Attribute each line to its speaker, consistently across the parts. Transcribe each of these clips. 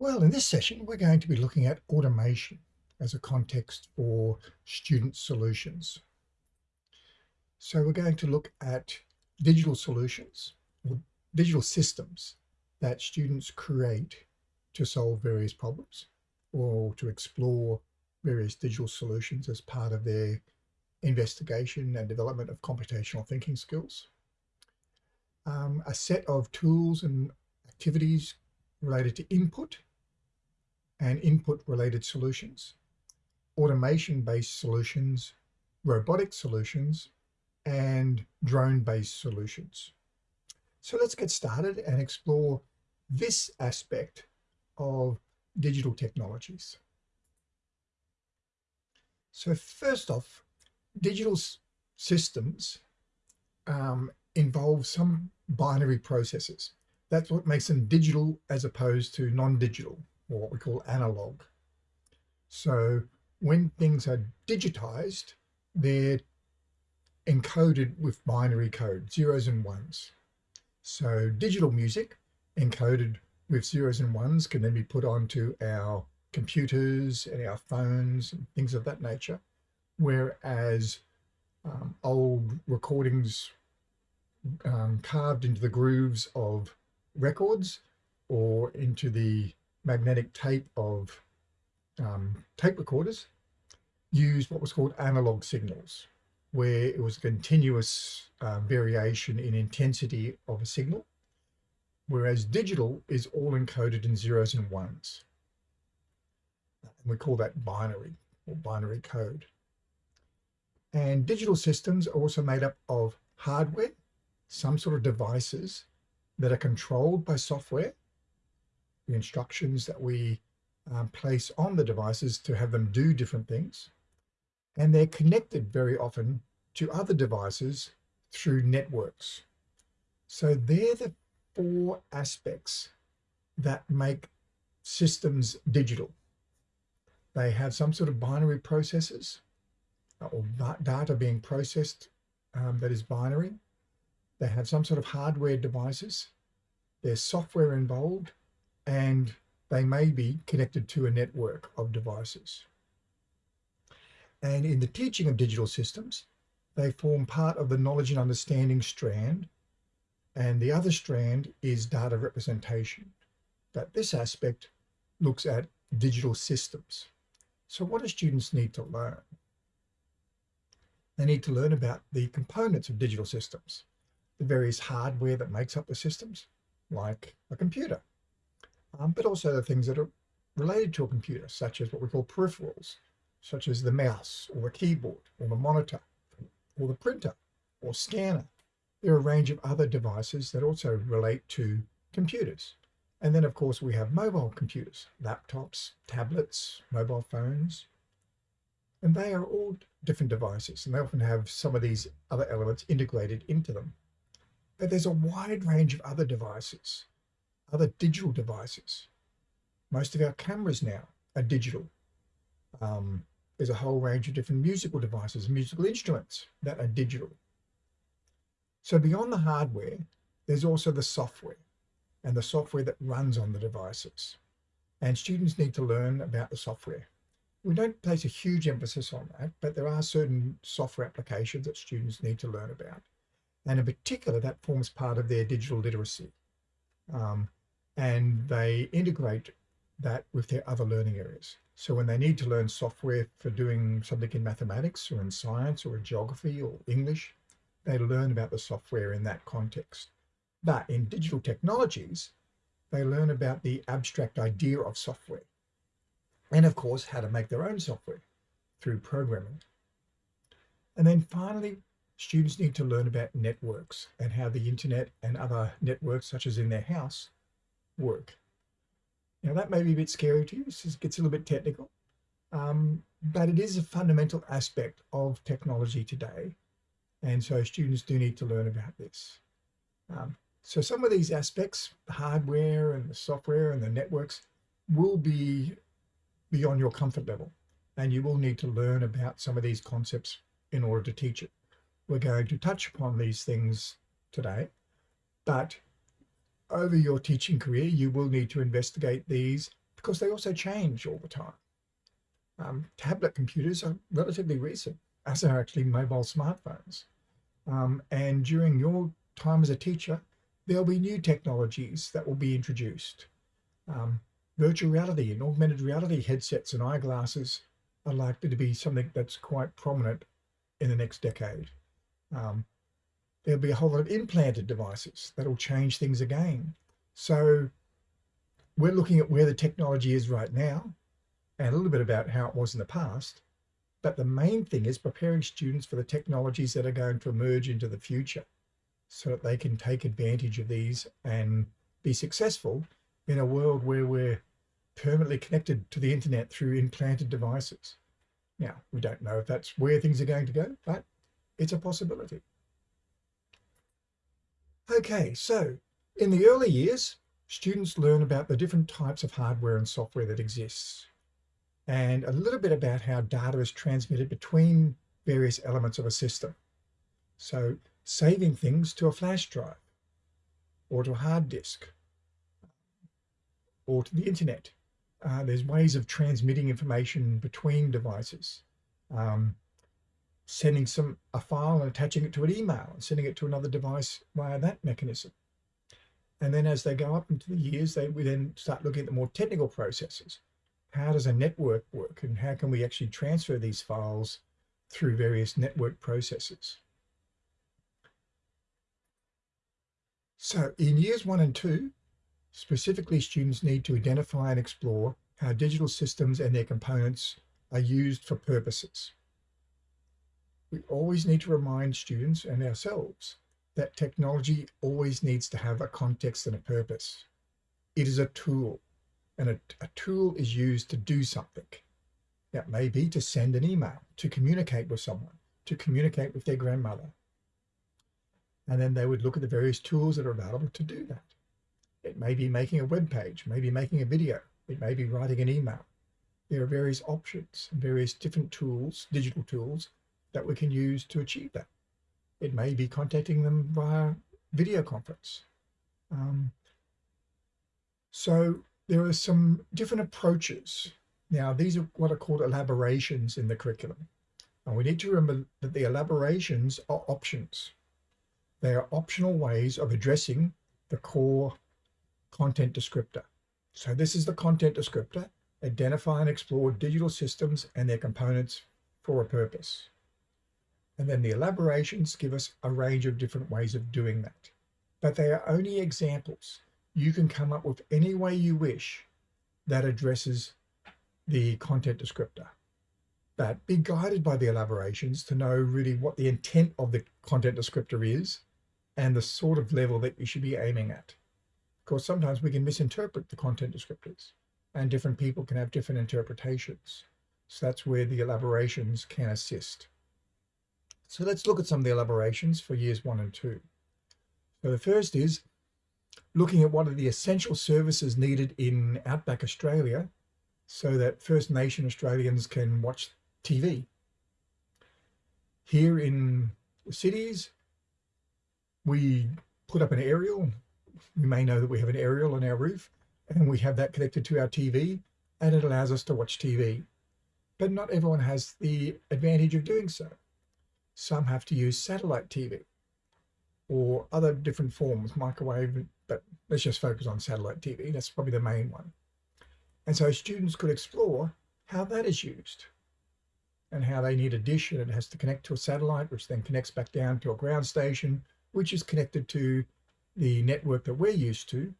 Speaker 1: Well, in this session, we're going to be looking at automation as a context for student solutions. So we're going to look at digital solutions or digital systems that students create to solve various problems or to explore various digital solutions as part of their investigation and development of computational thinking skills. Um, a set of tools and activities related to input and input related solutions, automation based solutions, robotic solutions, and drone based solutions. So let's get started and explore this aspect of digital technologies. So first off, digital systems um, involve some binary processes. That's what makes them digital as opposed to non-digital or what we call analog. So when things are digitized, they're encoded with binary code, zeros and ones. So digital music encoded with zeros and ones can then be put onto our computers and our phones and things of that nature. Whereas um, old recordings um, carved into the grooves of records or into the magnetic tape of um, tape recorders used what was called analog signals, where it was a continuous uh, variation in intensity of a signal, whereas digital is all encoded in zeros and ones. And we call that binary or binary code. And digital systems are also made up of hardware, some sort of devices that are controlled by software, the instructions that we um, place on the devices to have them do different things. And they're connected very often to other devices through networks. So they're the four aspects that make systems digital. They have some sort of binary processes or data being processed um, that is binary. They have some sort of hardware devices. There's software involved and they may be connected to a network of devices. And in the teaching of digital systems, they form part of the knowledge and understanding strand. And the other strand is data representation. But this aspect looks at digital systems. So what do students need to learn? They need to learn about the components of digital systems, the various hardware that makes up the systems, like a computer, um, but also the things that are related to a computer, such as what we call peripherals, such as the mouse or the keyboard or the monitor or the printer or scanner. There are a range of other devices that also relate to computers. And then, of course, we have mobile computers, laptops, tablets, mobile phones, and they are all different devices, and they often have some of these other elements integrated into them. But there's a wide range of other devices other digital devices. Most of our cameras now are digital. Um, there's a whole range of different musical devices, musical instruments that are digital. So beyond the hardware, there's also the software and the software that runs on the devices. And students need to learn about the software. We don't place a huge emphasis on that, but there are certain software applications that students need to learn about. And in particular, that forms part of their digital literacy. Um, and they integrate that with their other learning areas. So when they need to learn software for doing something in mathematics or in science or in geography or English, they learn about the software in that context. But in digital technologies, they learn about the abstract idea of software. And of course, how to make their own software through programming. And then finally, students need to learn about networks and how the internet and other networks, such as in their house, work. Now that may be a bit scary to you, this gets a little bit technical, um, but it is a fundamental aspect of technology today. And so students do need to learn about this. Um, so some of these aspects, the hardware and the software and the networks will be beyond your comfort level. And you will need to learn about some of these concepts in order to teach it. We're going to touch upon these things today, but over your teaching career, you will need to investigate these because they also change all the time. Um, tablet computers are relatively recent, as are actually mobile smartphones. Um, and during your time as a teacher, there'll be new technologies that will be introduced. Um, virtual reality and augmented reality headsets and eyeglasses are likely to be something that's quite prominent in the next decade. Um, there'll be a whole lot of implanted devices that'll change things again. So we're looking at where the technology is right now and a little bit about how it was in the past. But the main thing is preparing students for the technologies that are going to emerge into the future so that they can take advantage of these and be successful in a world where we're permanently connected to the internet through implanted devices. Now, we don't know if that's where things are going to go, but it's a possibility. Okay, so in the early years, students learn about the different types of hardware and software that exists and a little bit about how data is transmitted between various elements of a system. So saving things to a flash drive or to a hard disk or to the internet. Uh, there's ways of transmitting information between devices. Um, sending some a file and attaching it to an email and sending it to another device via that mechanism. And then as they go up into the years, they we then start looking at the more technical processes. How does a network work and how can we actually transfer these files through various network processes? So in years one and two, specifically students need to identify and explore how digital systems and their components are used for purposes we always need to remind students and ourselves that technology always needs to have a context and a purpose. It is a tool, and a, a tool is used to do something. That may be to send an email, to communicate with someone, to communicate with their grandmother. And then they would look at the various tools that are available to do that. It may be making a web page, maybe making a video, it may be writing an email. There are various options, various different tools, digital tools, that we can use to achieve that. It may be contacting them via video conference. Um, so there are some different approaches. Now, these are what are called elaborations in the curriculum. And we need to remember that the elaborations are options. They are optional ways of addressing the core content descriptor. So this is the content descriptor, identify and explore digital systems and their components for a purpose. And then the elaborations give us a range of different ways of doing that. But they are only examples. You can come up with any way you wish that addresses the content descriptor. But be guided by the elaborations to know really what the intent of the content descriptor is and the sort of level that you should be aiming at. Of course, sometimes we can misinterpret the content descriptors and different people can have different interpretations. So that's where the elaborations can assist. So let's look at some of the elaborations for years one and two. So the first is looking at what are the essential services needed in outback Australia so that First Nation Australians can watch TV. Here in the cities, we put up an aerial. You may know that we have an aerial on our roof and we have that connected to our TV and it allows us to watch TV. But not everyone has the advantage of doing so. Some have to use satellite TV or other different forms, microwave, but let's just focus on satellite TV. That's probably the main one. And so students could explore how that is used and how they need a dish and it has to connect to a satellite, which then connects back down to a ground station, which is connected to the network that we're used to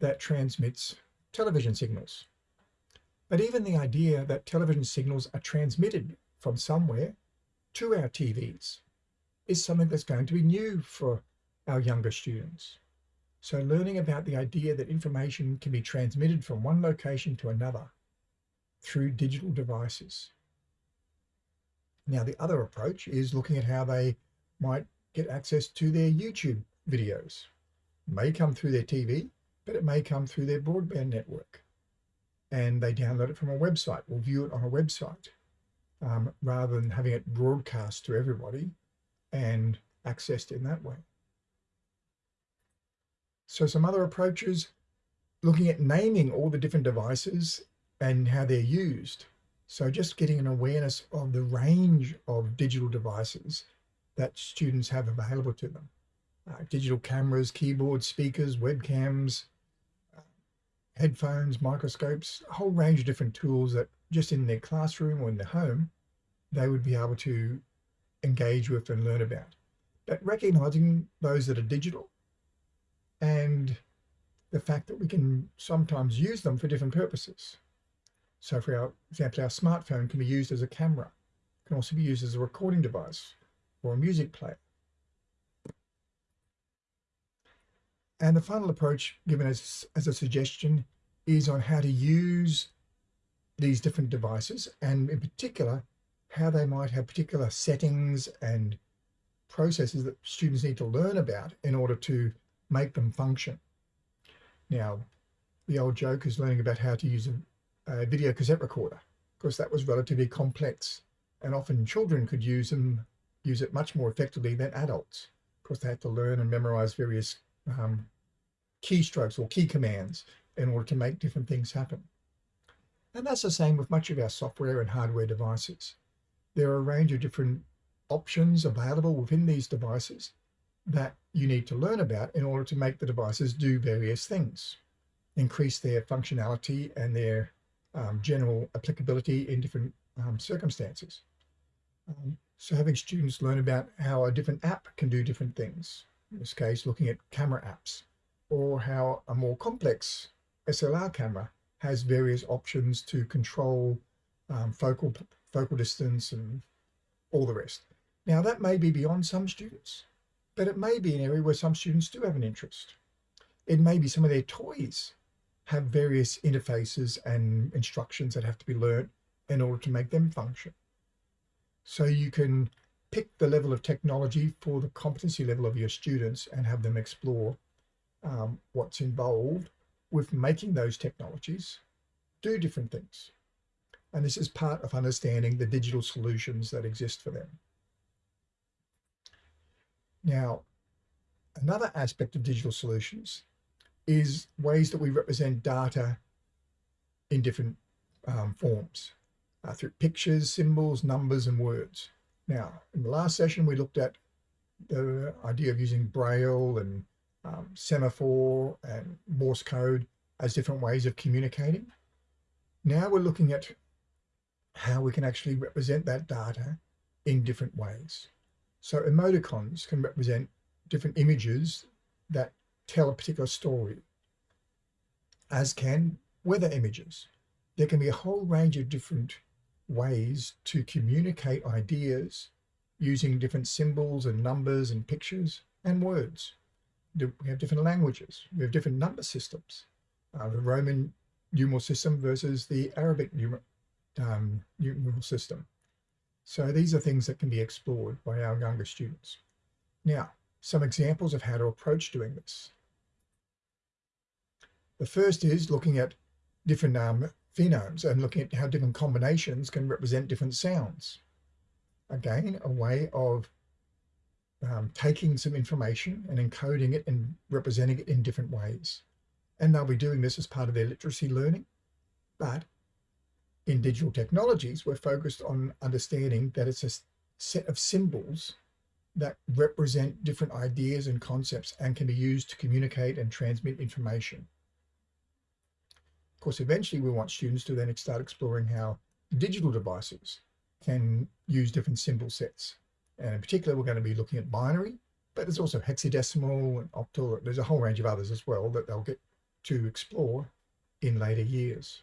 Speaker 1: that transmits television signals. But even the idea that television signals are transmitted from somewhere to our TVs is something that's going to be new for our younger students. So learning about the idea that information can be transmitted from one location to another through digital devices. Now, the other approach is looking at how they might get access to their YouTube videos. It may come through their TV, but it may come through their broadband network. And they download it from a website or view it on a website um, rather than having it broadcast to everybody and accessed in that way. So some other approaches, looking at naming all the different devices and how they're used. So just getting an awareness of the range of digital devices that students have available to them. Uh, digital cameras, keyboards, speakers, webcams, uh, headphones, microscopes, a whole range of different tools that just in their classroom or in their home, they would be able to engage with and learn about. But recognizing those that are digital and the fact that we can sometimes use them for different purposes. So for our example, our smartphone can be used as a camera, can also be used as a recording device or a music player. And the final approach given as, as a suggestion is on how to use these different devices and in particular, how they might have particular settings and processes that students need to learn about in order to make them function. Now, the old joke is learning about how to use a, a video cassette recorder. Of course, that was relatively complex and often children could use them, use it much more effectively than adults. Of course, they had to learn and memorize various um, keystrokes or key commands in order to make different things happen. And that's the same with much of our software and hardware devices. There are a range of different options available within these devices that you need to learn about in order to make the devices do various things, increase their functionality and their um, general applicability in different um, circumstances. Um, so having students learn about how a different app can do different things, in this case, looking at camera apps, or how a more complex SLR camera has various options to control um, focal, focal distance and all the rest. Now that may be beyond some students but it may be an area where some students do have an interest. It may be some of their toys have various interfaces and instructions that have to be learnt in order to make them function. So you can pick the level of technology for the competency level of your students and have them explore um, what's involved with making those technologies do different things. And this is part of understanding the digital solutions that exist for them. Now, another aspect of digital solutions is ways that we represent data in different um, forms uh, through pictures, symbols, numbers, and words. Now, in the last session, we looked at the idea of using Braille and um, semaphore and Morse code as different ways of communicating. Now we're looking at how we can actually represent that data in different ways. So emoticons can represent different images that tell a particular story, as can weather images. There can be a whole range of different ways to communicate ideas using different symbols and numbers and pictures and words. We have different languages. We have different number systems. Uh, the Roman numeral system versus the Arabic numer um, numeral system. So these are things that can be explored by our younger students. Now, some examples of how to approach doing this. The first is looking at different um, phonemes and looking at how different combinations can represent different sounds. Again, a way of um, taking some information and encoding it and representing it in different ways. And they'll be doing this as part of their literacy learning, but in digital technologies, we're focused on understanding that it's a set of symbols that represent different ideas and concepts and can be used to communicate and transmit information. Of course, eventually we want students to then start exploring how digital devices can use different symbol sets. And in particular, we're going to be looking at binary, but there's also hexadecimal and octal. There's a whole range of others as well that they'll get to explore in later years.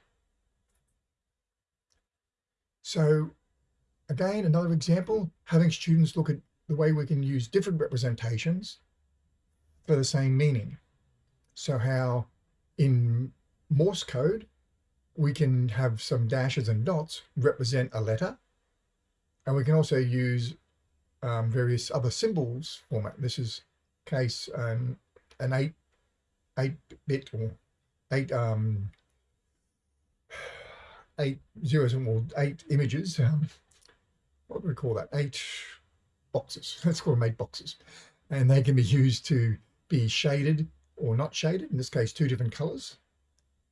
Speaker 1: So again, another example, having students look at the way we can use different representations for the same meaning. So how in Morse code, we can have some dashes and dots represent a letter. And we can also use um, various other symbols format. This is case um, an eight, eight bit or eight um, eight zeros or eight images. Um, what do we call that? Eight boxes. Let's call them eight boxes. And they can be used to be shaded or not shaded. In this case, two different colors.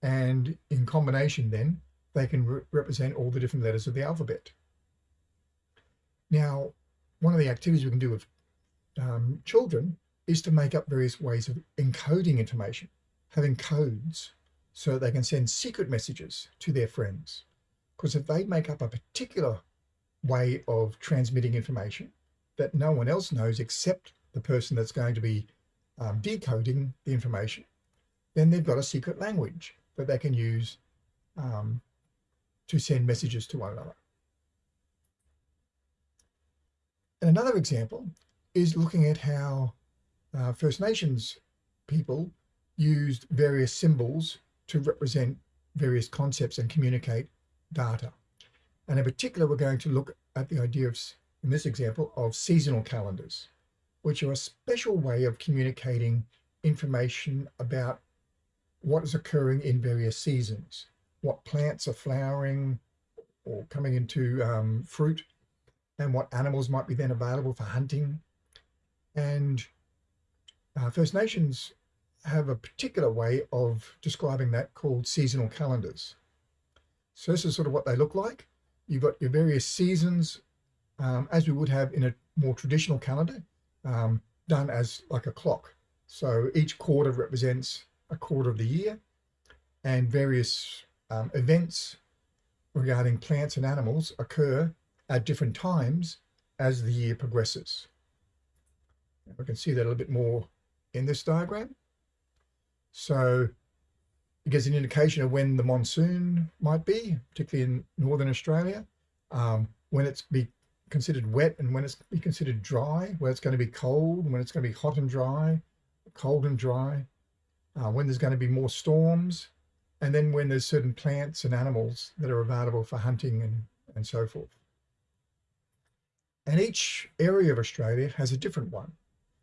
Speaker 1: And in combination then, they can re represent all the different letters of the alphabet. Now, one of the activities we can do with um, children is to make up various ways of encoding information, having codes so that they can send secret messages to their friends. Because if they make up a particular way of transmitting information that no one else knows except the person that's going to be um, decoding the information, then they've got a secret language that they can use um, to send messages to one another. And another example is looking at how uh, First Nations people used various symbols to represent various concepts and communicate data. And in particular, we're going to look at the idea of, in this example, of seasonal calendars, which are a special way of communicating information about what is occurring in various seasons, what plants are flowering or coming into um, fruit, and what animals might be then available for hunting. And uh, First Nations have a particular way of describing that called seasonal calendars. So this is sort of what they look like. You've got your various seasons, um, as we would have in a more traditional calendar, um, done as like a clock. So each quarter represents a quarter of the year and various um, events regarding plants and animals occur at different times as the year progresses. we can see that a little bit more in this diagram. So it gives an indication of when the monsoon might be, particularly in Northern Australia, um, when it's be considered wet and when it's be considered dry, when it's going to be cold, when it's going to be hot and dry, cold and dry, uh, when there's going to be more storms, and then when there's certain plants and animals that are available for hunting and, and so forth. And each area of Australia has a different one.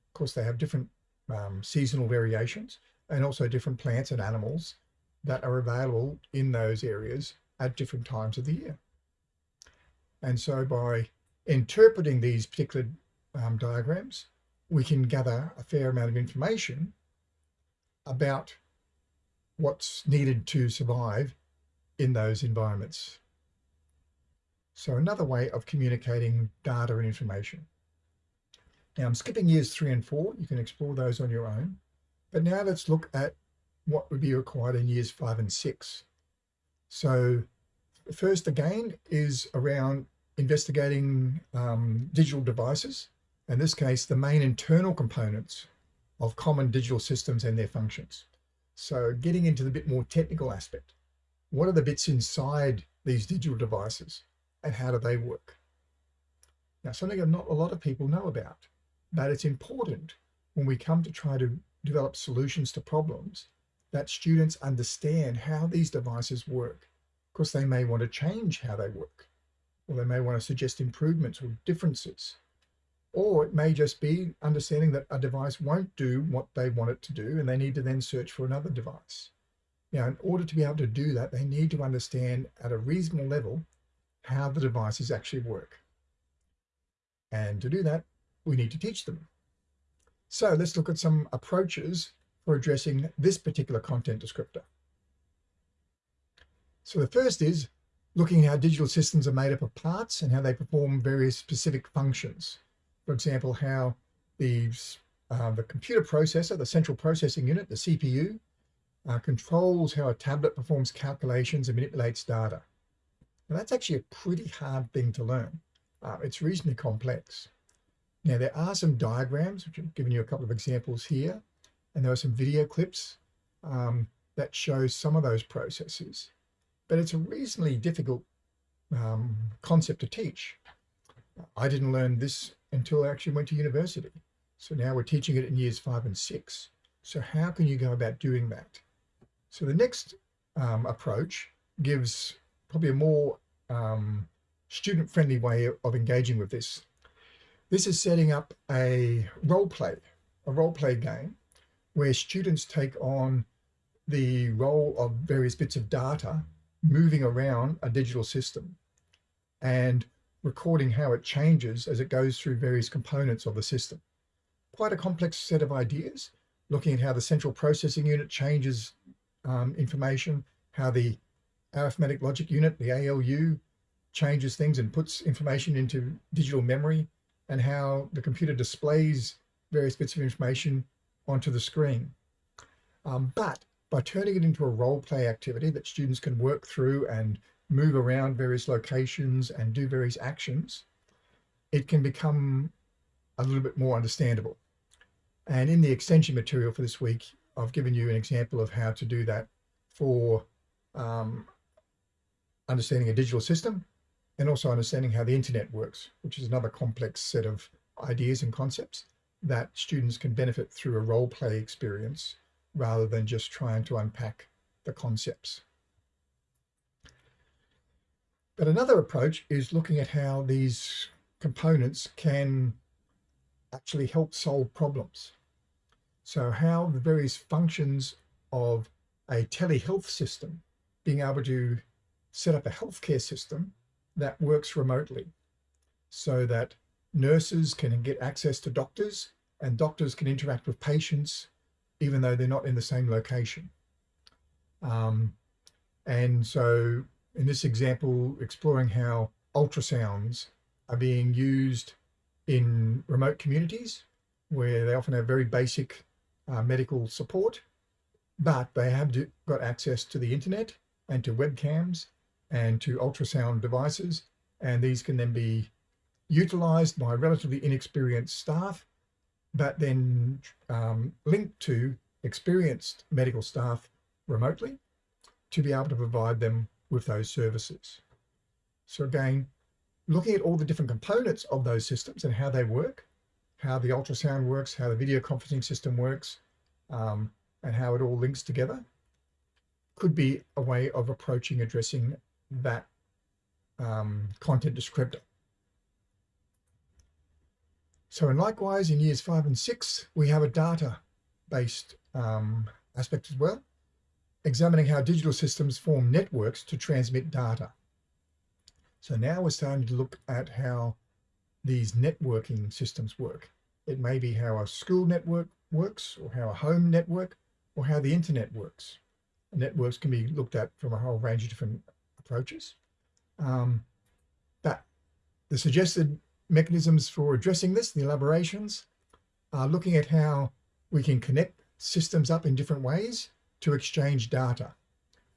Speaker 1: Of course, they have different um, seasonal variations and also different plants and animals that are available in those areas at different times of the year. And so by interpreting these particular um, diagrams, we can gather a fair amount of information about what's needed to survive in those environments. So another way of communicating data and information. Now I'm skipping years three and four. You can explore those on your own. But now let's look at what would be required in years five and six. So first again is around investigating um, digital devices. In this case, the main internal components of common digital systems and their functions. So getting into the bit more technical aspect. What are the bits inside these digital devices and how do they work? Now, something that not a lot of people know about, but it's important when we come to try to develop solutions to problems that students understand how these devices work. Of course, they may want to change how they work, or they may want to suggest improvements or differences. Or it may just be understanding that a device won't do what they want it to do, and they need to then search for another device. Now, in order to be able to do that, they need to understand at a reasonable level how the devices actually work. And to do that, we need to teach them. So let's look at some approaches for addressing this particular content descriptor. So the first is looking at how digital systems are made up of parts and how they perform various specific functions. For example, how the, uh, the computer processor, the central processing unit, the CPU, uh, controls how a tablet performs calculations and manipulates data. Now that's actually a pretty hard thing to learn. Uh, it's reasonably complex. Now there are some diagrams, which I've given you a couple of examples here, and there are some video clips um, that show some of those processes but it's a reasonably difficult um, concept to teach. I didn't learn this until I actually went to university. So now we're teaching it in years five and six. So how can you go about doing that? So the next um, approach gives probably a more um, student-friendly way of engaging with this. This is setting up a role play, a role play game where students take on the role of various bits of data moving around a digital system and recording how it changes as it goes through various components of the system. Quite a complex set of ideas, looking at how the central processing unit changes um, information, how the arithmetic logic unit, the ALU, changes things and puts information into digital memory, and how the computer displays various bits of information onto the screen. Um, but by turning it into a role play activity that students can work through and move around various locations and do various actions, it can become a little bit more understandable. And in the extension material for this week, I've given you an example of how to do that for um, understanding a digital system and also understanding how the internet works, which is another complex set of ideas and concepts that students can benefit through a role play experience rather than just trying to unpack the concepts. But another approach is looking at how these components can actually help solve problems. So how the various functions of a telehealth system, being able to set up a healthcare system that works remotely so that nurses can get access to doctors and doctors can interact with patients even though they're not in the same location. Um, and so in this example, exploring how ultrasounds are being used in remote communities where they often have very basic uh, medical support, but they have got access to the internet and to webcams and to ultrasound devices. And these can then be utilized by relatively inexperienced staff, but then um, linked to experienced medical staff remotely to be able to provide them with those services. So again, looking at all the different components of those systems and how they work, how the ultrasound works, how the video conferencing system works, um, and how it all links together, could be a way of approaching addressing that um, content descriptor. So and likewise in years five and six, we have a data-based um, aspect as well, examining how digital systems form networks to transmit data. So now we're starting to look at how these networking systems work. It may be how a school network works or how a home network or how the internet works. Networks can be looked at from a whole range of different approaches. Um, but the suggested mechanisms for addressing this, the elaborations, are looking at how we can connect systems up in different ways to exchange data.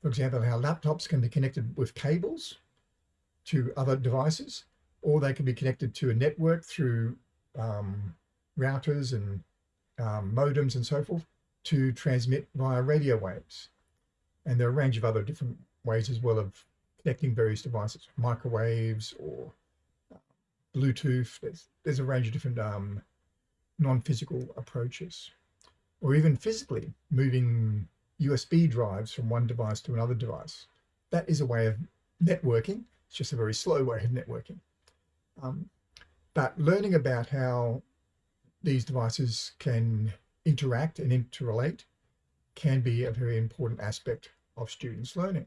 Speaker 1: For example, how laptops can be connected with cables to other devices, or they can be connected to a network through um, routers and um, modems and so forth to transmit via radio waves. And there are a range of other different ways as well of connecting various devices, microwaves or uh, Bluetooth. There's, there's a range of different um, non-physical approaches, or even physically moving USB drives from one device to another device. That is a way of networking. It's just a very slow way of networking. Um, but learning about how these devices can interact and interrelate can be a very important aspect of students' learning.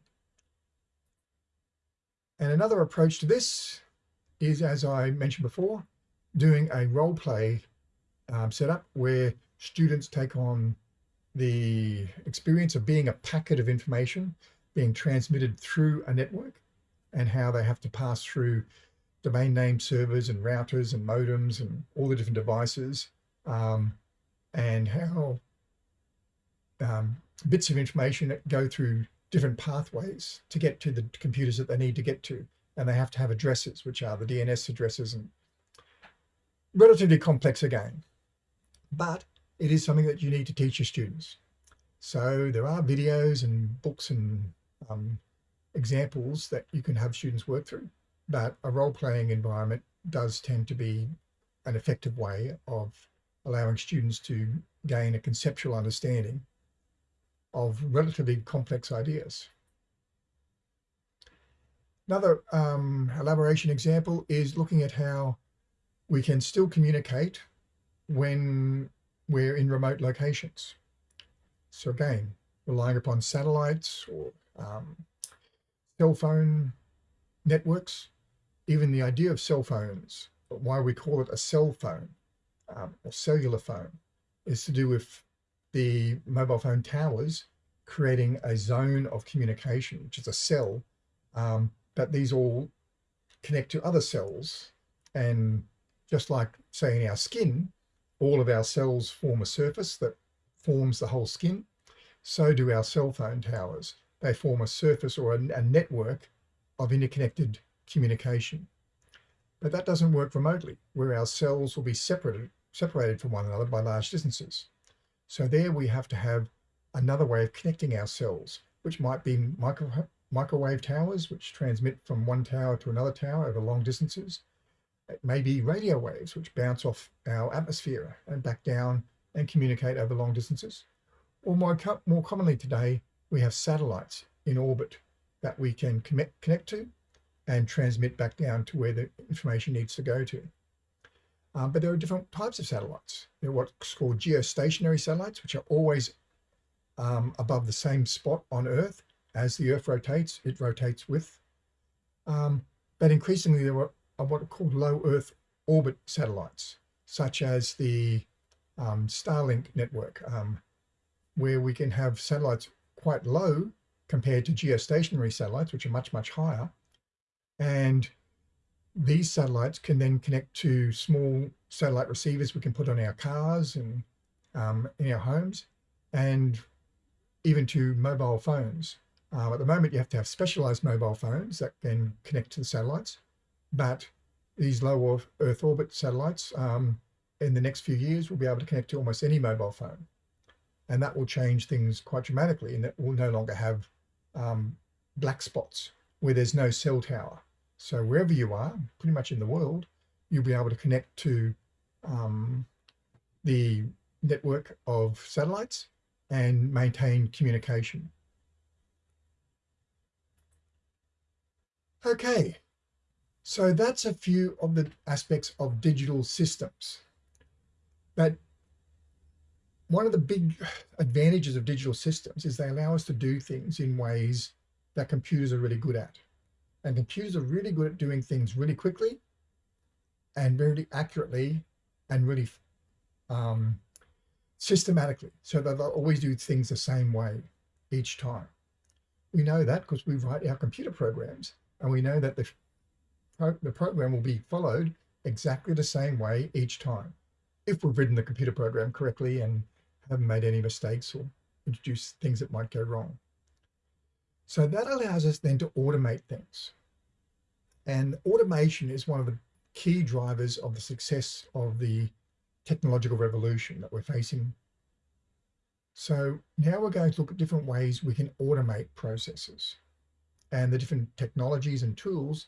Speaker 1: And another approach to this is, as I mentioned before, doing a role play um, setup where students take on the experience of being a packet of information being transmitted through a network and how they have to pass through domain name servers and routers and modems and all the different devices um, and how um, bits of information that go through different pathways to get to the computers that they need to get to. And they have to have addresses, which are the DNS addresses and relatively complex again. But it is something that you need to teach your students. So there are videos and books and um, examples that you can have students work through, but a role-playing environment does tend to be an effective way of allowing students to gain a conceptual understanding of relatively complex ideas. Another um, elaboration example is looking at how we can still communicate when we're in remote locations. So again, relying upon satellites or um, cell phone networks, even the idea of cell phones, why we call it a cell phone um, or cellular phone, is to do with the mobile phone towers creating a zone of communication, which is a cell, um, but these all connect to other cells. And just like say in our skin, all of our cells form a surface that forms the whole skin. So do our cell phone towers. They form a surface or a, a network of interconnected communication. But that doesn't work remotely, where our cells will be separated, separated from one another by large distances. So there we have to have another way of connecting our cells, which might be micro, microwave towers, which transmit from one tower to another tower over long distances. It may be radio waves, which bounce off our atmosphere and back down and communicate over long distances. Or more, more commonly today, we have satellites in orbit that we can connect, connect to and transmit back down to where the information needs to go to. Um, but there are different types of satellites. There are what's called geostationary satellites, which are always um, above the same spot on Earth. As the Earth rotates, it rotates with. Um, but increasingly, there are what are called low Earth orbit satellites, such as the um, Starlink network, um, where we can have satellites quite low compared to geostationary satellites, which are much, much higher, and these satellites can then connect to small satellite receivers we can put on our cars and um, in our homes and even to mobile phones. Uh, at the moment, you have to have specialized mobile phones that can connect to the satellites, but these low Earth orbit satellites um, in the next few years will be able to connect to almost any mobile phone. And that will change things quite dramatically in that we'll no longer have um, black spots where there's no cell tower. So wherever you are, pretty much in the world, you'll be able to connect to um, the network of satellites and maintain communication. Okay, so that's a few of the aspects of digital systems. But one of the big advantages of digital systems is they allow us to do things in ways that computers are really good at. And computers are really good at doing things really quickly and very accurately and really um, systematically. So that they'll always do things the same way each time. We know that because we write our computer programs and we know that the, the program will be followed exactly the same way each time if we've written the computer program correctly and haven't made any mistakes or introduced things that might go wrong. So that allows us then to automate things. And automation is one of the key drivers of the success of the technological revolution that we're facing. So now we're going to look at different ways we can automate processes and the different technologies and tools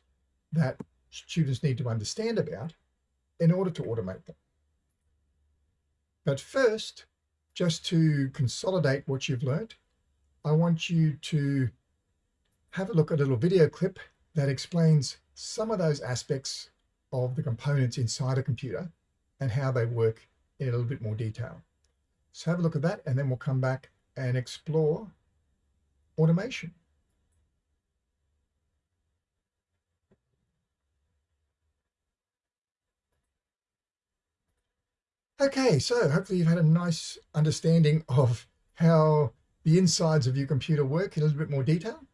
Speaker 1: that students need to understand about in order to automate them. But first, just to consolidate what you've learned, I want you to have a look at a little video clip that explains some of those aspects of the components inside a computer and how they work in a little bit more detail. So have a look at that and then we'll come back and explore automation. Okay, so hopefully you've had a nice understanding of how the insides of your computer work in a little bit more detail.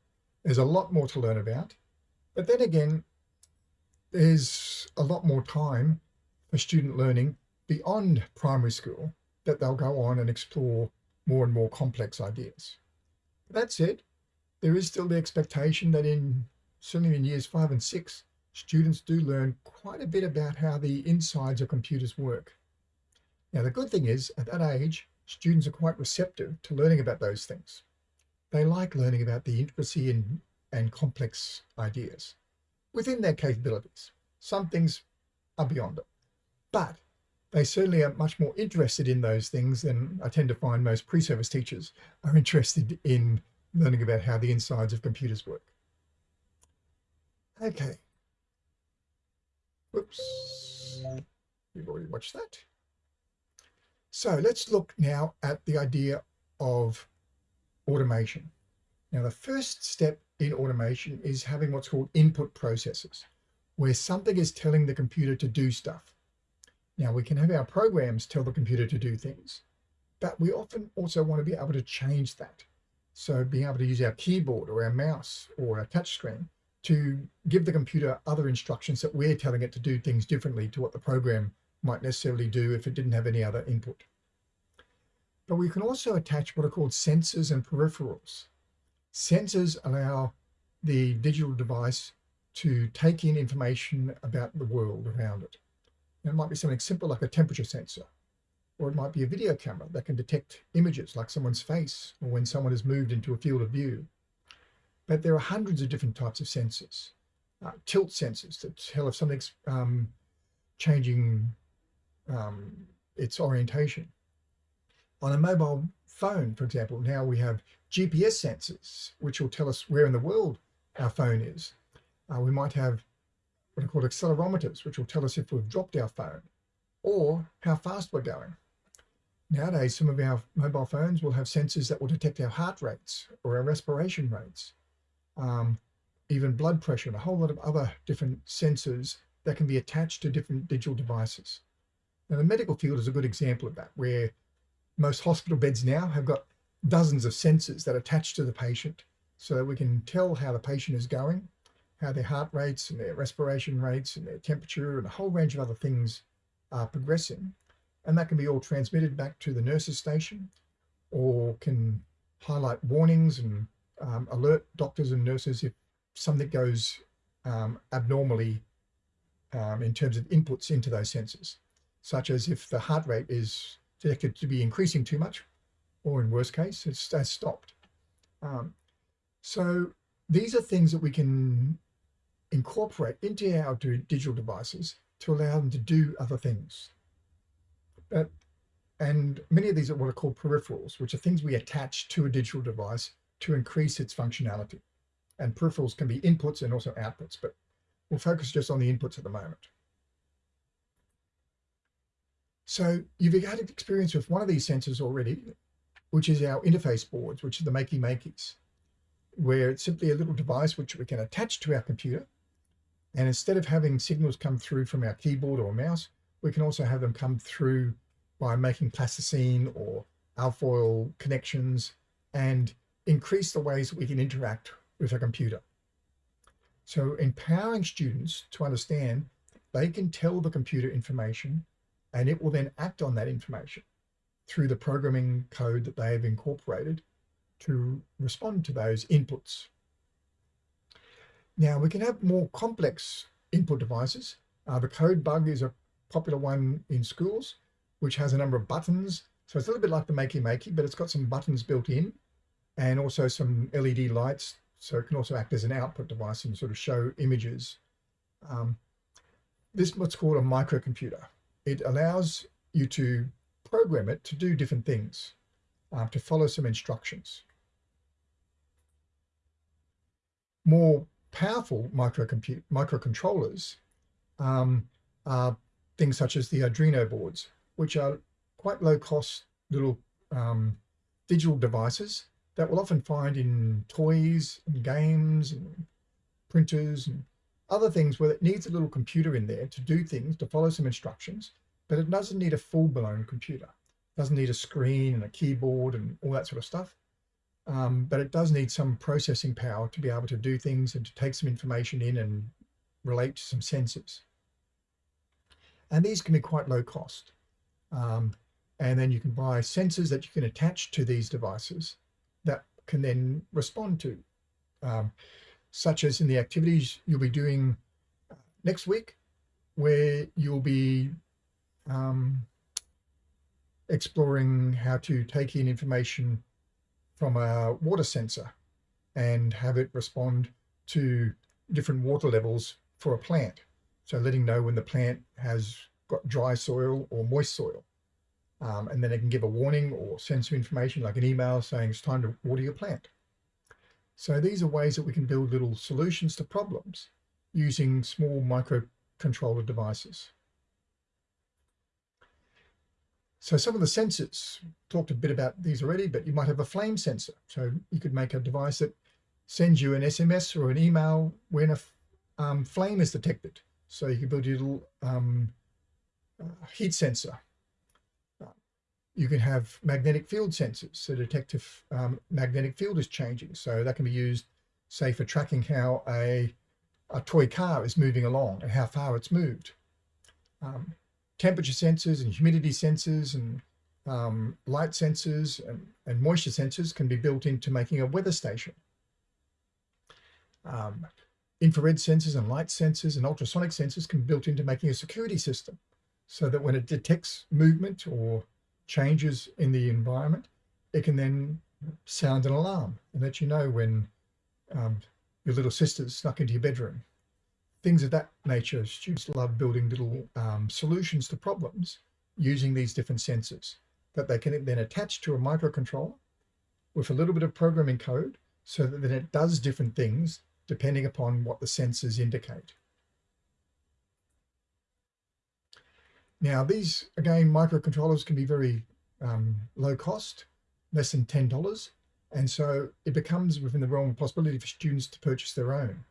Speaker 1: There's a lot more to learn about. But then again, there's a lot more time for student learning beyond primary school that they'll go on and explore more and more complex ideas. That said, there is still the expectation that in certainly in years five and six, students do learn quite a bit about how the insides of computers work. Now, the good thing is at that age, students are quite receptive to learning about those things they like learning about the intricacy and, and complex ideas within their capabilities. Some things are beyond it, but they certainly are much more interested in those things than I tend to find most pre-service teachers are interested in learning about how the insides of computers work. Okay. Whoops. We've already watched that. So let's look now at the idea of automation. Now, the first step in automation is having what's called input processes, where something is telling the computer to do stuff. Now, we can have our programs tell the computer to do things, but we often also want to be able to change that. So being able to use our keyboard or our mouse or our touchscreen to give the computer other instructions that we're telling it to do things differently to what the program might necessarily do if it didn't have any other input. But we can also attach what are called sensors and peripherals. Sensors allow the digital device to take in information about the world around it. And it might be something simple like a temperature sensor, or it might be a video camera that can detect images like someone's face or when someone has moved into a field of view. But there are hundreds of different types of sensors. Uh, tilt sensors that tell if something's um, changing um, its orientation. On a mobile phone, for example, now we have GPS sensors, which will tell us where in the world our phone is. Uh, we might have what are called accelerometers, which will tell us if we've dropped our phone or how fast we're going. Nowadays, some of our mobile phones will have sensors that will detect our heart rates or our respiration rates, um, even blood pressure and a whole lot of other different sensors that can be attached to different digital devices. Now, the medical field is a good example of that, where most hospital beds now have got dozens of sensors that attach to the patient so that we can tell how the patient is going, how their heart rates and their respiration rates and their temperature and a whole range of other things are progressing. And that can be all transmitted back to the nurse's station or can highlight warnings and um, alert doctors and nurses if something goes um, abnormally um, in terms of inputs into those sensors, such as if the heart rate is detected to be increasing too much, or in worst case, it's, it's stopped. Um, so these are things that we can incorporate into our digital devices to allow them to do other things. But, and many of these are what are called peripherals, which are things we attach to a digital device to increase its functionality. And peripherals can be inputs and also outputs, but we'll focus just on the inputs at the moment. So you've had experience with one of these sensors already, which is our interface boards, which are the Makey Makeys, where it's simply a little device which we can attach to our computer. And instead of having signals come through from our keyboard or mouse, we can also have them come through by making plasticine or alfoil connections and increase the ways we can interact with a computer. So empowering students to understand they can tell the computer information and it will then act on that information through the programming code that they have incorporated to respond to those inputs. Now we can have more complex input devices. Uh, the CodeBug is a popular one in schools, which has a number of buttons. So it's a little bit like the Makey Makey, but it's got some buttons built in and also some LED lights. So it can also act as an output device and sort of show images. Um, this is what's called a microcomputer. It allows you to program it to do different things, uh, to follow some instructions. More powerful microcontrollers um, are things such as the Arduino boards, which are quite low cost little um, digital devices that we'll often find in toys and games and printers and other things where it needs a little computer in there to do things, to follow some instructions, but it doesn't need a full-blown computer. It doesn't need a screen and a keyboard and all that sort of stuff. Um, but it does need some processing power to be able to do things and to take some information in and relate to some sensors. And these can be quite low cost. Um, and then you can buy sensors that you can attach to these devices that can then respond to, um, such as in the activities you'll be doing uh, next week, where you'll be um, exploring how to take in information from a water sensor and have it respond to different water levels for a plant. So letting know when the plant has got dry soil or moist soil. Um, and then it can give a warning or send some information like an email saying it's time to water your plant. So these are ways that we can build little solutions to problems using small microcontroller devices. So some of the sensors, talked a bit about these already, but you might have a flame sensor. So you could make a device that sends you an SMS or an email when a um, flame is detected. So you can build your little um, uh, heat sensor You can have magnetic field sensors to detect if um, magnetic field is changing. So that can be used, say, for tracking how a, a toy car is moving along and how far it's moved. Um, temperature sensors and humidity sensors and um, light sensors and, and, moisture sensors can be built into making a weather station. Um, infrared sensors and light sensors and ultrasonic sensors can be built into making a security system so that when it detects movement or changes in the environment, it can then sound an alarm and let you know when um, your little sister's snuck into your bedroom. Things of that nature. Students love building little um, solutions to problems using these different sensors that they can then attach to a microcontroller with a little bit of programming code so that then it does different things depending upon what the sensors indicate. Now these, again, microcontrollers can be very um, low cost, less than $10. And so it becomes within the realm of possibility for students to purchase their own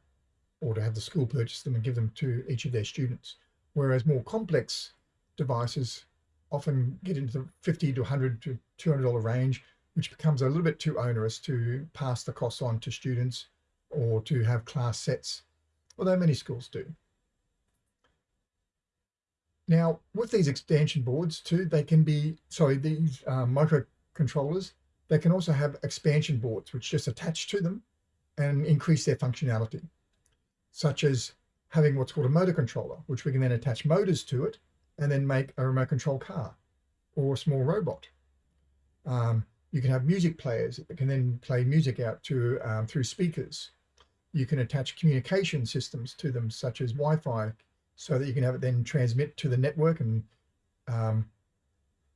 Speaker 1: or to have the school purchase them and give them to each of their students. Whereas more complex devices often get into the 50 to 100 to $200 range, which becomes a little bit too onerous to pass the costs on to students or to have class sets, although many schools do. Now, with these expansion boards too, they can be, sorry, these uh, microcontrollers, they can also have expansion boards, which just attach to them and increase their functionality, such as having what's called a motor controller, which we can then attach motors to it and then make a remote control car or a small robot. Um, you can have music players that can then play music out to um, through speakers. You can attach communication systems to them, such as Wi-Fi so that you can have it then transmit to the network. And um,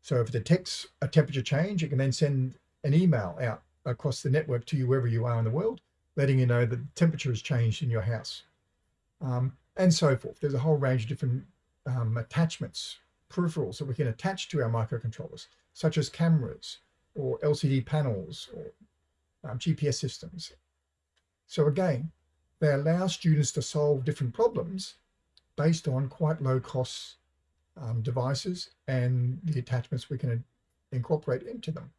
Speaker 1: so if it detects a temperature change, it can then send an email out across the network to you wherever you are in the world, letting you know that the temperature has changed in your house um, and so forth. There's a whole range of different um, attachments, peripherals that we can attach to our microcontrollers, such as cameras or LCD panels or um, GPS systems. So again, they allow students to solve different problems based on quite low cost um, devices and the attachments we can incorporate into them.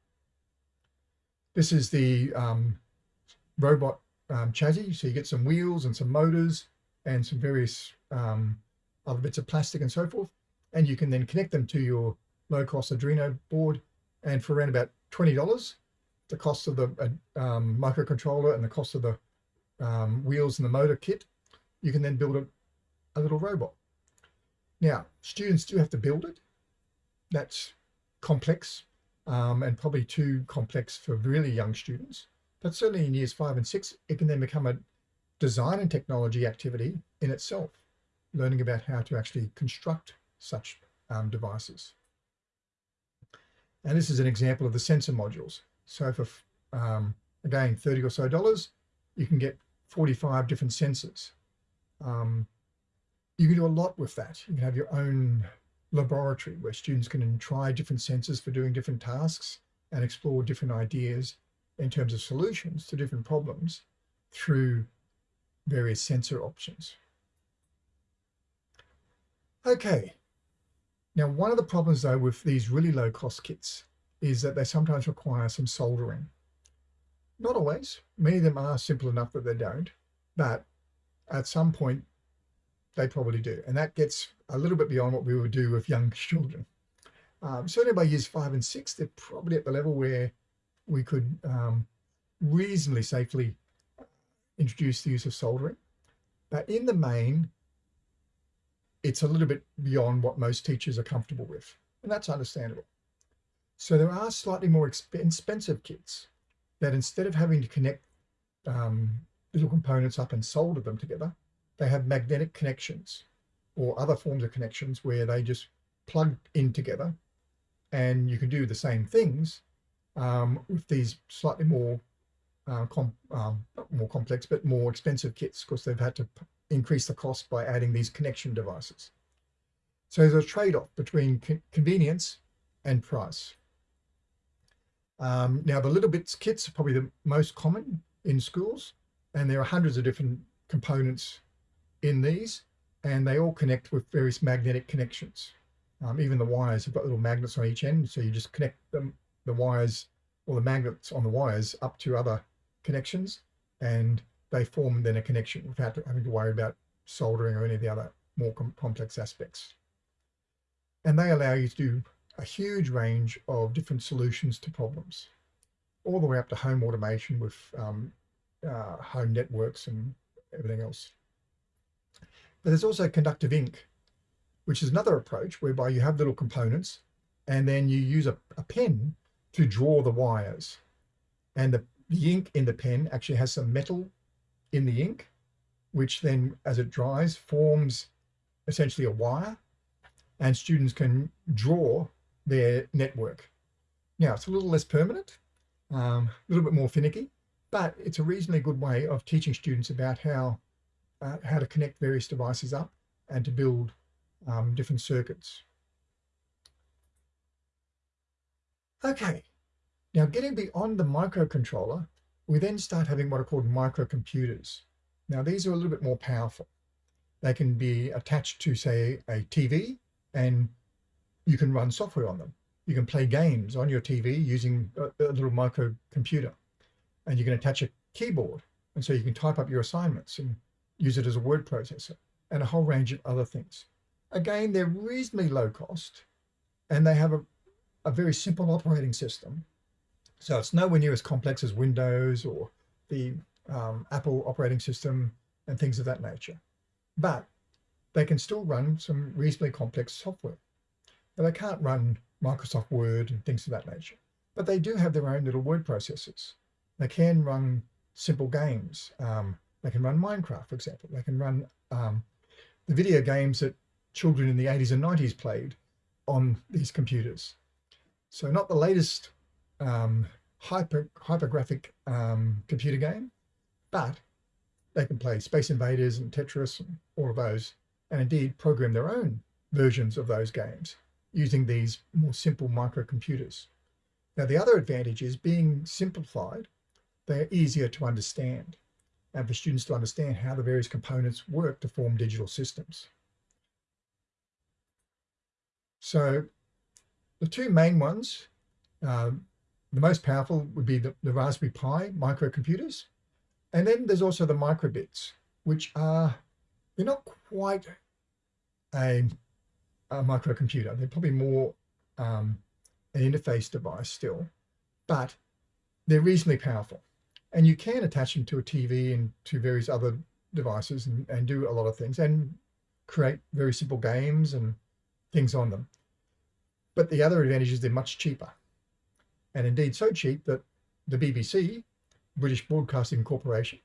Speaker 1: This is the um, robot um, chassis. So you get some wheels and some motors and some various um, other bits of plastic and so forth. And you can then connect them to your low cost Arduino board. And for around about $20, the cost of the uh, um, microcontroller and the cost of the um, wheels and the motor kit, you can then build a, a little robot. Now, students do have to build it. That's complex um, and probably too complex for really young students. But certainly in years five and six, it can then become a design and technology activity in itself, learning about how to actually construct such um, devices. And this is an example of the sensor modules. So for, um, again, 30 or so dollars, you can get 45 different sensors. Um, you can do a lot with that. You can have your own laboratory where students can try different sensors for doing different tasks and explore different ideas in terms of solutions to different problems through various sensor options. Okay, now one of the problems though with these really low cost kits is that they sometimes require some soldering. Not always, many of them are simple enough that they don't, but at some point they probably do. And that gets a little bit beyond what we would do with young children. Um, certainly by years five and six, they're probably at the level where we could um, reasonably safely introduce the use of soldering. But in the main, it's a little bit beyond what most teachers are comfortable with, and that's understandable. So there are slightly more expensive kits that instead of having to connect um, little components up and solder them together, they have magnetic connections or other forms of connections where they just plug in together and you can do the same things um, with these slightly more uh, com um, more complex but more expensive kits because they've had to increase the cost by adding these connection devices. So there's a trade-off between co convenience and price. Um, now the littleBits kits are probably the most common in schools and there are hundreds of different components in these and they all connect with various magnetic connections. Um, even the wires have got little magnets on each end. So you just connect them, the wires or the magnets on the wires up to other connections and they form then a connection without having to worry about soldering or any of the other more com complex aspects. And they allow you to do a huge range of different solutions to problems, all the way up to home automation with um, uh, home networks and everything else. But there's also conductive ink, which is another approach whereby you have little components and then you use a, a pen to draw the wires. And the, the ink in the pen actually has some metal in the ink, which then as it dries forms essentially a wire and students can draw their network. Now it's a little less permanent, um, a little bit more finicky, but it's a reasonably good way of teaching students about how uh, how to connect various devices up and to build um, different circuits. Okay, now getting beyond the microcontroller, we then start having what are called microcomputers. Now these are a little bit more powerful. They can be attached to say a TV and you can run software on them. You can play games on your TV using a, a little microcomputer and you can attach a keyboard. And so you can type up your assignments and use it as a word processor and a whole range of other things. Again, they're reasonably low cost and they have a, a very simple operating system. So it's nowhere near as complex as Windows or the um, Apple operating system and things of that nature. But they can still run some reasonably complex software. Now they can't run Microsoft Word and things of that nature, but they do have their own little word processors. They can run simple games. Um, they can run Minecraft, for example. They can run um, the video games that children in the 80s and 90s played on these computers. So not the latest um, hyper hypergraphic um, computer game, but they can play Space Invaders and Tetris and all of those, and indeed program their own versions of those games using these more simple microcomputers. Now, the other advantage is being simplified, they're easier to understand and for students to understand how the various components work to form digital systems. So the two main ones, uh, the most powerful would be the, the Raspberry Pi microcomputers. And then there's also the microbits, which are, they're not quite a, a microcomputer. They're probably more um, an interface device still, but they're reasonably powerful. And you can attach them to a TV and to various other devices and, and do a lot of things and create very simple games and things on them. But the other advantage is they're much cheaper. And indeed so cheap that the BBC, British Broadcasting Corporation,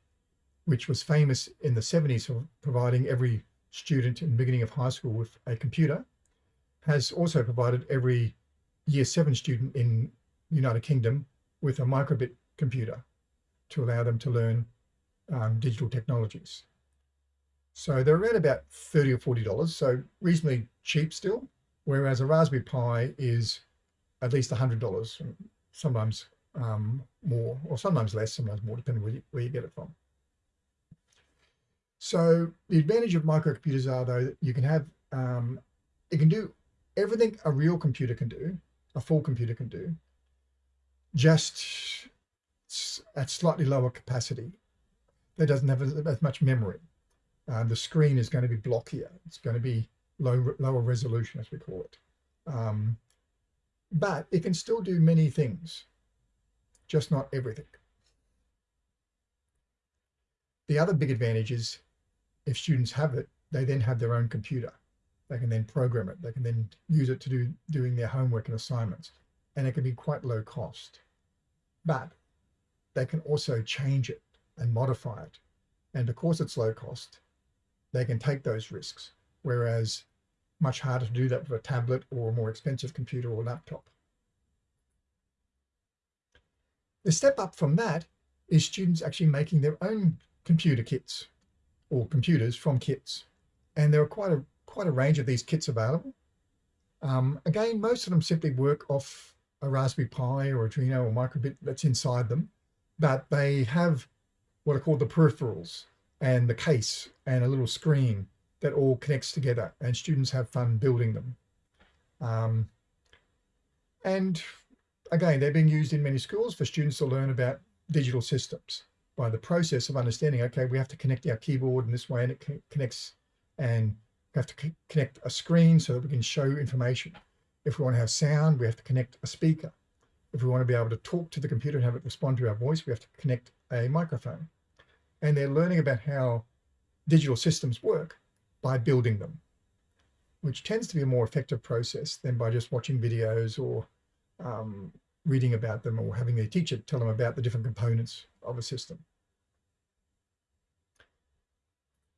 Speaker 1: which was famous in the 70s for providing every student in the beginning of high school with a computer, has also provided every year seven student in the United Kingdom with a microbit computer to allow them to learn um, digital technologies. So they're around about 30 or $40, so reasonably cheap still, whereas a Raspberry Pi is at least $100, sometimes um, more, or sometimes less, sometimes more, depending where you, where you get it from. So the advantage of microcomputers are though that you can have, um, it can do everything a real computer can do, a full computer can do, just at slightly lower capacity. That doesn't have as, as much memory. Uh, the screen is going to be blockier. It's going to be low, lower resolution, as we call it. Um, but it can still do many things, just not everything. The other big advantage is if students have it, they then have their own computer. They can then program it. They can then use it to do doing their homework and assignments. And it can be quite low cost. But they can also change it and modify it. And because it's low cost, they can take those risks. Whereas much harder to do that with a tablet or a more expensive computer or laptop. The step up from that is students actually making their own computer kits or computers from kits. And there are quite a, quite a range of these kits available. Um, again, most of them simply work off a Raspberry Pi or Arduino or microbit that's inside them but they have what are called the peripherals and the case and a little screen that all connects together and students have fun building them. Um, and again, they're being used in many schools for students to learn about digital systems by the process of understanding, okay, we have to connect our keyboard in this way and it connects and we have to connect a screen so that we can show information. If we want to have sound, we have to connect a speaker. If we want to be able to talk to the computer and have it respond to our voice, we have to connect a microphone. And they're learning about how digital systems work by building them, which tends to be a more effective process than by just watching videos or um, reading about them or having their teacher tell them about the different components of a system.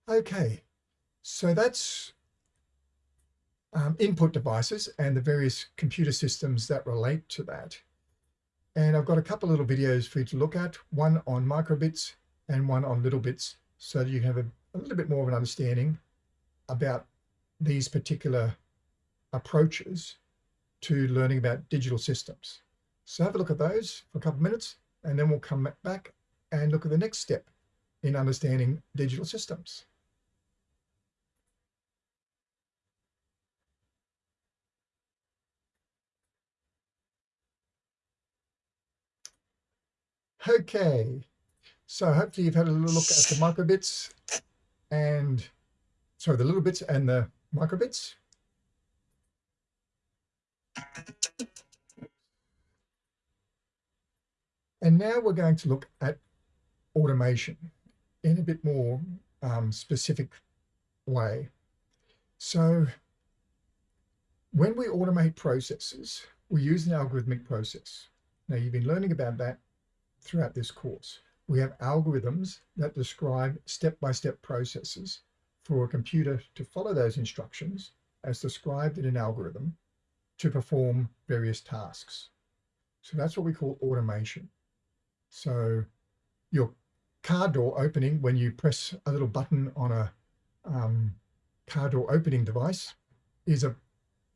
Speaker 1: Okay, so that's um, input devices and the various computer systems that relate to that. And I've got a couple little videos for you to look at, one on microbits and one on littleBits, so that you have a, a little bit more of an understanding about these particular approaches to learning about digital systems. So have a look at those for a couple of minutes, and then we'll come back and look at the next step in understanding digital systems. Okay, so hopefully you've had a little look at the microbits and, sorry, the littleBits and the microbits. And now we're going to look at automation in a bit more um, specific way. So when we automate processes, we use an algorithmic process. Now you've been learning about that throughout this course. We have algorithms that describe step-by-step -step processes for a computer to follow those instructions as described in an algorithm to perform various tasks. So that's what we call automation. So your car door opening, when you press a little button on a um, car door opening device, is a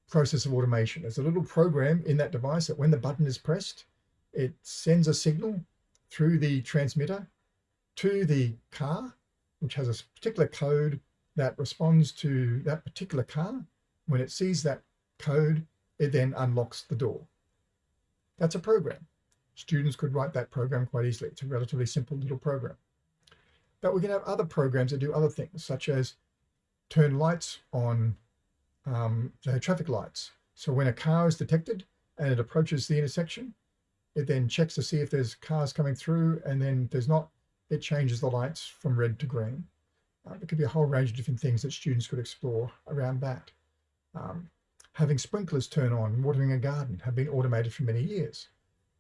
Speaker 1: process of automation. There's a little program in that device that when the button is pressed, it sends a signal through the transmitter to the car, which has a particular code that responds to that particular car. When it sees that code, it then unlocks the door. That's a program. Students could write that program quite easily. It's a relatively simple little program. But we can have other programs that do other things, such as turn lights on um, traffic lights. So when a car is detected and it approaches the intersection, it then checks to see if there's cars coming through, and then there's not, it changes the lights from red to green. Uh, there could be a whole range of different things that students could explore around that. Um, having sprinklers turn on, watering a garden have been automated for many years.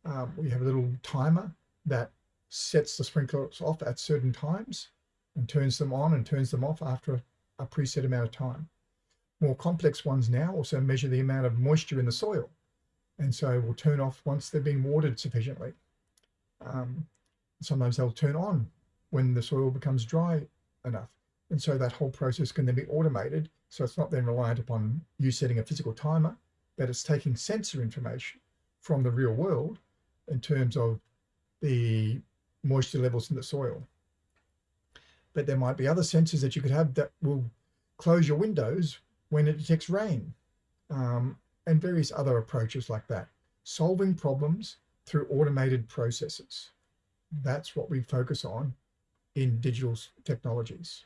Speaker 1: Um, we have a little timer that sets the sprinklers off at certain times and turns them on and turns them off after a, a preset amount of time. More complex ones now also measure the amount of moisture in the soil and so will turn off once they've been watered sufficiently. Um, sometimes they'll turn on when the soil becomes dry enough. And so that whole process can then be automated. So it's not then reliant upon you setting a physical timer, but it's taking sensor information from the real world in terms of the moisture levels in the soil. But there might be other sensors that you could have that will close your windows when it detects rain. Um, and various other approaches like that. Solving problems through automated processes. That's what we focus on in digital technologies.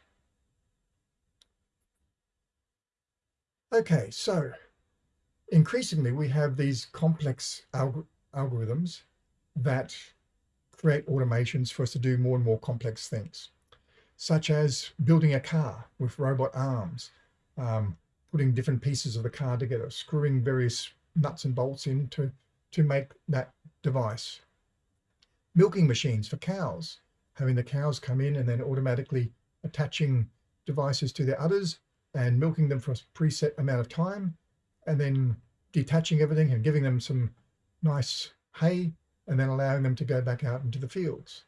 Speaker 1: Okay, so increasingly we have these complex alg algorithms that create automations for us to do more and more complex things, such as building a car with robot arms, um, putting different pieces of the car together, screwing various nuts and bolts in to, to make that device. Milking machines for cows, having the cows come in and then automatically attaching devices to their udders and milking them for a preset amount of time and then detaching everything and giving them some nice hay and then allowing them to go back out into the fields.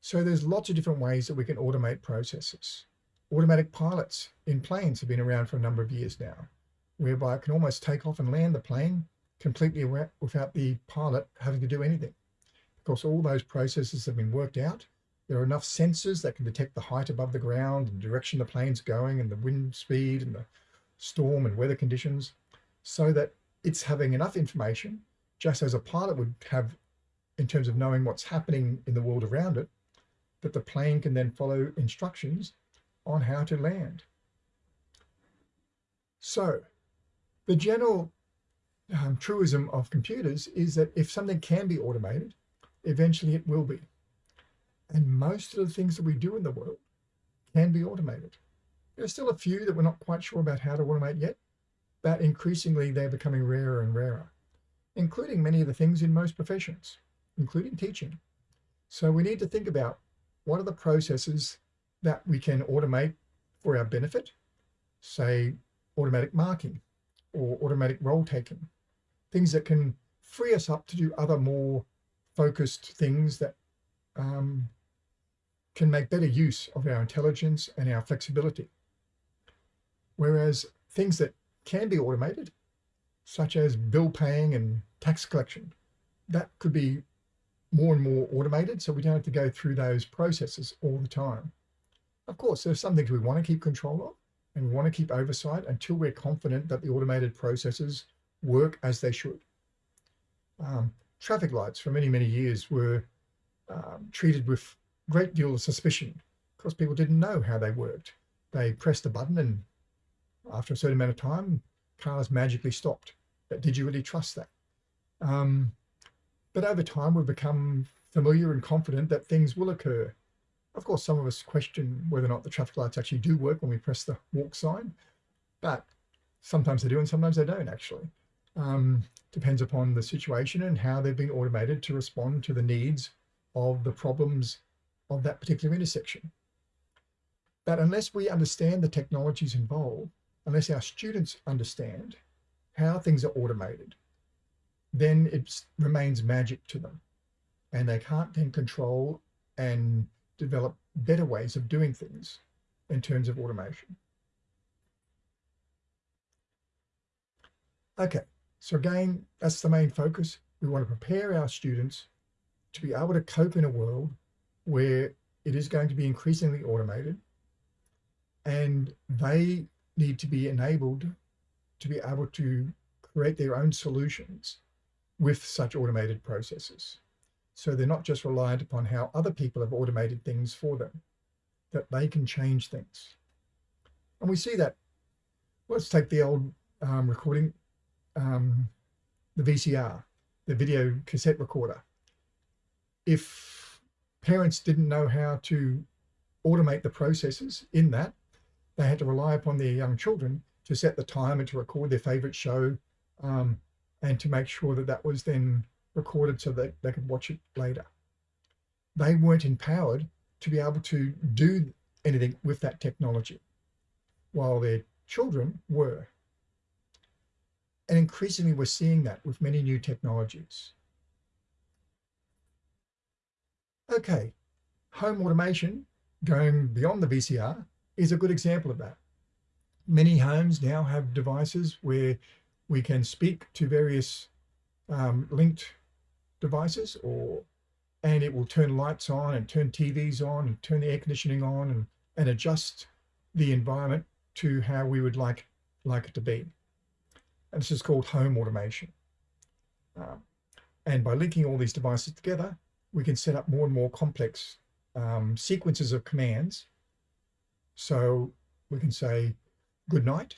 Speaker 1: So there's lots of different ways that we can automate processes. Automatic pilots in planes have been around for a number of years now, whereby it can almost take off and land the plane completely without the pilot having to do anything. Because all those processes have been worked out. There are enough sensors that can detect the height above the ground and direction the plane's going and the wind speed and the storm and weather conditions. so that it's having enough information, just as a pilot would have in terms of knowing what's happening in the world around it, that the plane can then follow instructions on how to land. So the general um, truism of computers is that if something can be automated, eventually it will be. And most of the things that we do in the world can be automated. There's still a few that we're not quite sure about how to automate yet, but increasingly they're becoming rarer and rarer, including many of the things in most professions, including teaching. So we need to think about what are the processes that we can automate for our benefit, say automatic marking or automatic roll taking, things that can free us up to do other more focused things that um, can make better use of our intelligence and our flexibility. Whereas things that can be automated, such as bill paying and tax collection, that could be more and more automated so we don't have to go through those processes all the time. Of course, there's some things we want to keep control of and we want to keep oversight until we're confident that the automated processes work as they should. Um, traffic lights for many, many years were um, treated with great deal of suspicion because people didn't know how they worked. They pressed a button and after a certain amount of time, cars magically stopped. But did you really trust that? Um, but over time, we've become familiar and confident that things will occur. Of course, some of us question whether or not the traffic lights actually do work when we press the walk sign, but sometimes they do and sometimes they don't actually. Um, depends upon the situation and how they've been automated to respond to the needs of the problems of that particular intersection. But unless we understand the technologies involved, unless our students understand how things are automated, then it remains magic to them. And they can't then control and develop better ways of doing things in terms of automation. Okay, so again, that's the main focus. We want to prepare our students to be able to cope in a world where it is going to be increasingly automated and they need to be enabled to be able to create their own solutions with such automated processes. So they're not just reliant upon how other people have automated things for them, that they can change things. And we see that, let's take the old um, recording, um, the VCR, the video cassette recorder. If parents didn't know how to automate the processes in that, they had to rely upon their young children to set the time and to record their favorite show um, and to make sure that that was then recorded so that they could watch it later. They weren't empowered to be able to do anything with that technology, while their children were. And increasingly we're seeing that with many new technologies. Okay, home automation, going beyond the VCR, is a good example of that. Many homes now have devices where we can speak to various um, linked devices or and it will turn lights on and turn TVs on and turn the air conditioning on and, and adjust the environment to how we would like like it to be. And this is called home automation. Um, and by linking all these devices together, we can set up more and more complex um, sequences of commands so we can say good night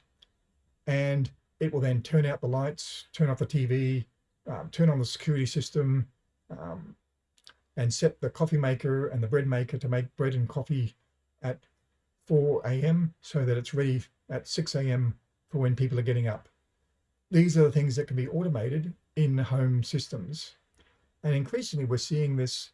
Speaker 1: and it will then turn out the lights, turn off the TV, um, turn on the security system, um, and set the coffee maker and the bread maker to make bread and coffee at 4 a.m. so that it's ready at 6 a.m. for when people are getting up. These are the things that can be automated in home systems. And increasingly, we're seeing this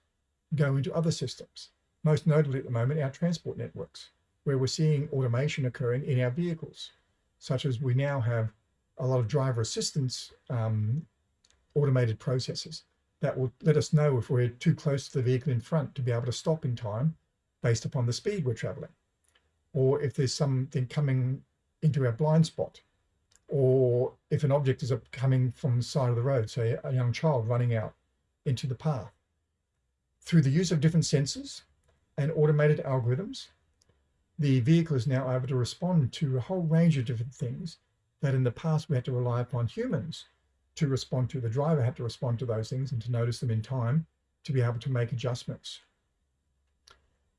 Speaker 1: go into other systems, most notably at the moment, our transport networks where we're seeing automation occurring in our vehicles, such as we now have a lot of driver assistance um, automated processes that will let us know if we're too close to the vehicle in front to be able to stop in time based upon the speed we're traveling. Or if there's something coming into our blind spot, or if an object is coming from the side of the road, say a young child running out into the path. Through the use of different sensors and automated algorithms, the vehicle is now able to respond to a whole range of different things that in the past we had to rely upon humans to respond to. The driver had to respond to those things and to notice them in time to be able to make adjustments.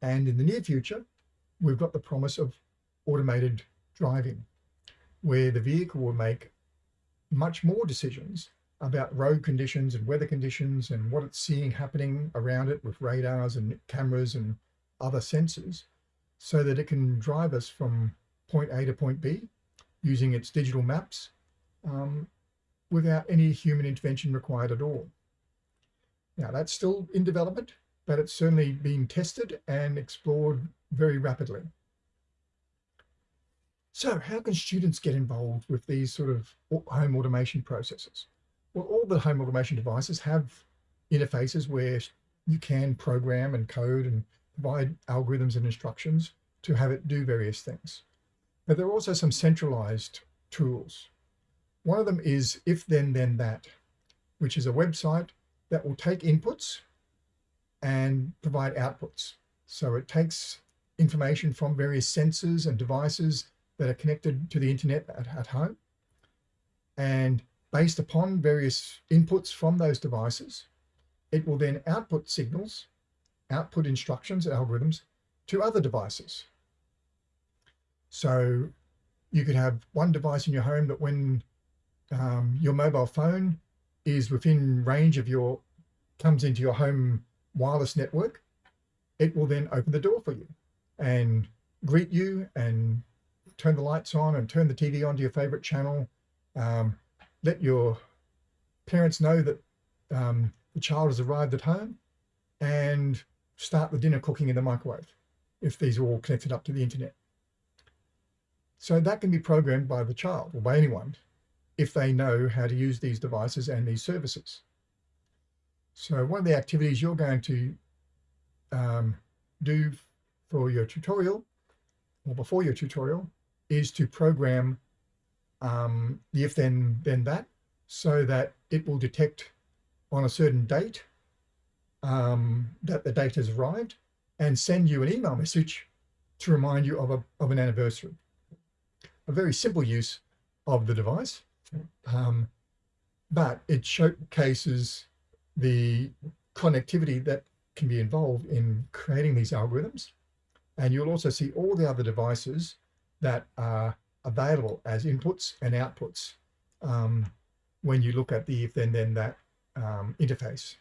Speaker 1: And in the near future, we've got the promise of automated driving, where the vehicle will make much more decisions about road conditions and weather conditions and what it's seeing happening around it with radars and cameras and other sensors so that it can drive us from point A to point B using its digital maps um, without any human intervention required at all. Now that's still in development, but it's certainly being tested and explored very rapidly. So how can students get involved with these sort of home automation processes? Well, all the home automation devices have interfaces where you can program and code and provide algorithms and instructions to have it do various things. But there are also some centralized tools. One of them is if then then that, which is a website that will take inputs and provide outputs. So it takes information from various sensors and devices that are connected to the internet at, at home. And based upon various inputs from those devices, it will then output signals, output instructions, algorithms to other devices. So you could have one device in your home that when um, your mobile phone is within range of your, comes into your home wireless network, it will then open the door for you and greet you and turn the lights on and turn the TV on to your favorite channel. Um, let your parents know that um, the child has arrived at home and start the dinner cooking in the microwave if these are all connected up to the internet. So that can be programmed by the child or by anyone if they know how to use these devices and these services. So one of the activities you're going to um, do for your tutorial or before your tutorial is to program um, the if then then that so that it will detect on a certain date um, that the date has arrived and send you an email message to remind you of, a, of an anniversary. A very simple use of the device, um, but it showcases the connectivity that can be involved in creating these algorithms. And you'll also see all the other devices that are available as inputs and outputs um, when you look at the if then then that um, interface.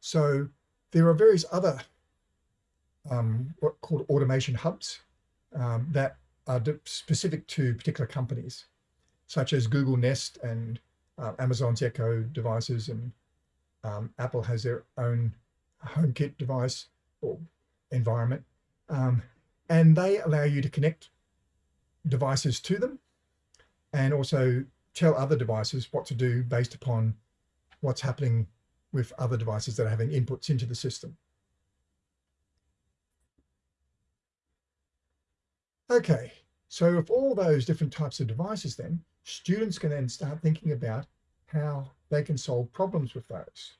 Speaker 1: So there are various other um, what called automation hubs um, that are specific to particular companies, such as Google Nest and uh, Amazon's Echo devices, and um, Apple has their own HomeKit device or environment. Um, and they allow you to connect devices to them and also tell other devices what to do based upon what's happening with other devices that are having inputs into the system. Okay, so with all those different types of devices then, students can then start thinking about how they can solve problems with those.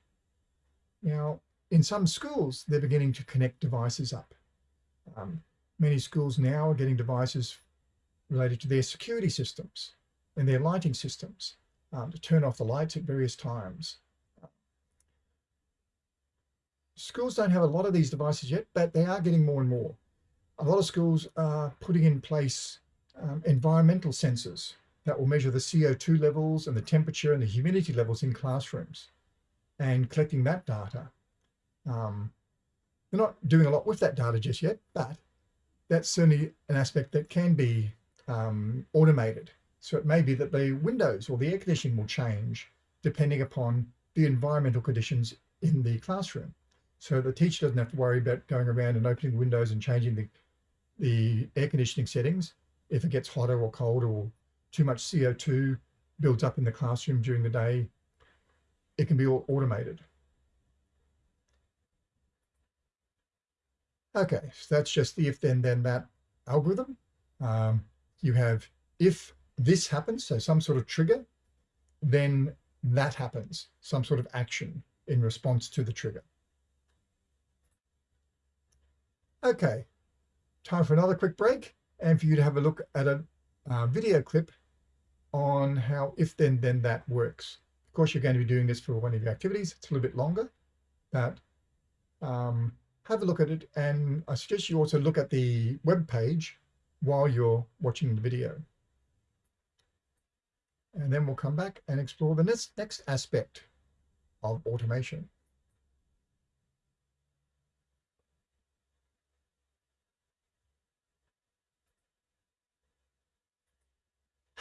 Speaker 1: Now, in some schools, they're beginning to connect devices up. Um, many schools now are getting devices related to their security systems and their lighting systems um, to turn off the lights at various times. Schools don't have a lot of these devices yet, but they are getting more and more. A lot of schools are putting in place um, environmental sensors that will measure the CO2 levels and the temperature and the humidity levels in classrooms and collecting that data. Um, they're not doing a lot with that data just yet, but that's certainly an aspect that can be um, automated. So it may be that the windows or the air conditioning will change depending upon the environmental conditions in the classroom. So the teacher doesn't have to worry about going around and opening windows and changing the, the air conditioning settings if it gets hotter or colder or too much CO2 builds up in the classroom during the day. It can be all automated. Okay, so that's just the if then then that algorithm. Um, you have if this happens, so some sort of trigger, then that happens, some sort of action in response to the trigger. Okay, time for another quick break and for you to have a look at a uh, video clip on how if then then that works. Of course, you're going to be doing this for one of your activities. It's a little bit longer, but um, have a look at it. And I suggest you also look at the web page while you're watching the video. And then we'll come back and explore the next, next aspect of automation.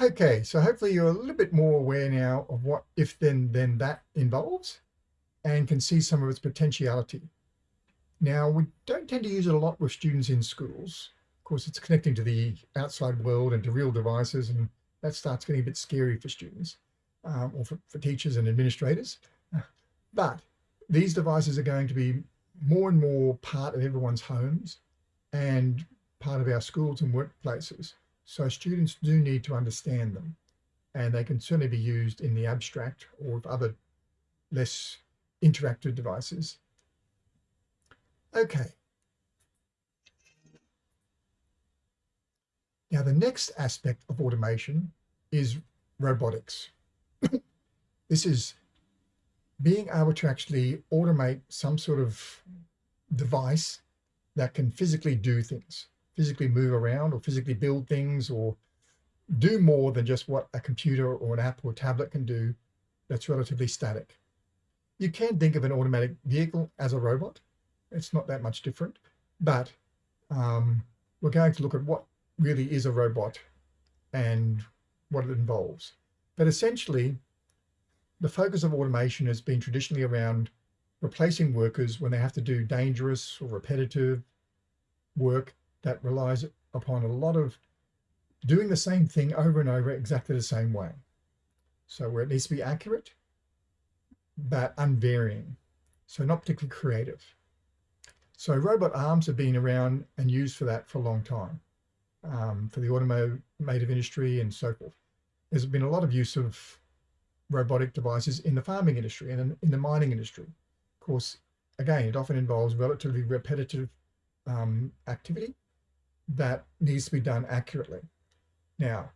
Speaker 1: Okay, so hopefully you're a little bit more aware now of what if then then that involves and can see some of its potentiality. Now, we don't tend to use it a lot with students in schools. Of course, it's connecting to the outside world and to real devices, and that starts getting a bit scary for students um, or for, for teachers and administrators. But these devices are going to be more and more part of everyone's homes and part of our schools and workplaces. So students do need to understand them and they can certainly be used in the abstract or with other less interactive devices. Okay. Now the next aspect of automation is robotics. this is being able to actually automate some sort of device that can physically do things physically move around or physically build things or do more than just what a computer or an app or tablet can do that's relatively static. You can think of an automatic vehicle as a robot. It's not that much different, but um, we're going to look at what really is a robot and what it involves. But essentially, the focus of automation has been traditionally around replacing workers when they have to do dangerous or repetitive work that relies upon a lot of doing the same thing over and over exactly the same way. So where it needs to be accurate, but unvarying. So not particularly creative. So robot arms have been around and used for that for a long time, um, for the automotive industry and so forth. There's been a lot of use of robotic devices in the farming industry and in the mining industry. Of course, again, it often involves relatively repetitive um, activity that needs to be done accurately. Now,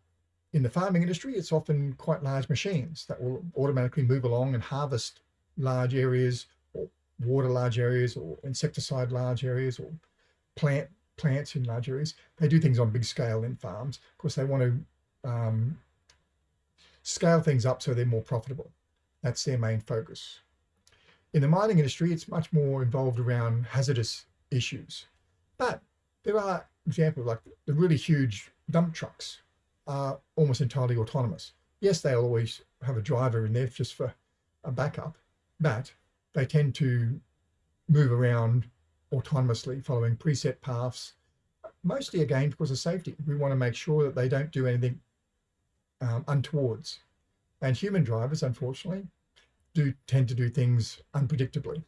Speaker 1: in the farming industry, it's often quite large machines that will automatically move along and harvest large areas or water large areas or insecticide large areas or plant plants in large areas. They do things on big scale in farms. Of course, they want to um, scale things up so they're more profitable. That's their main focus. In the mining industry, it's much more involved around hazardous issues. But there are example, like the really huge dump trucks are almost entirely autonomous. Yes, they'll always have a driver in there just for a backup, but they tend to move around autonomously following preset paths, mostly again because of safety. We want to make sure that they don't do anything um, untowards. And human drivers, unfortunately, do tend to do things unpredictably,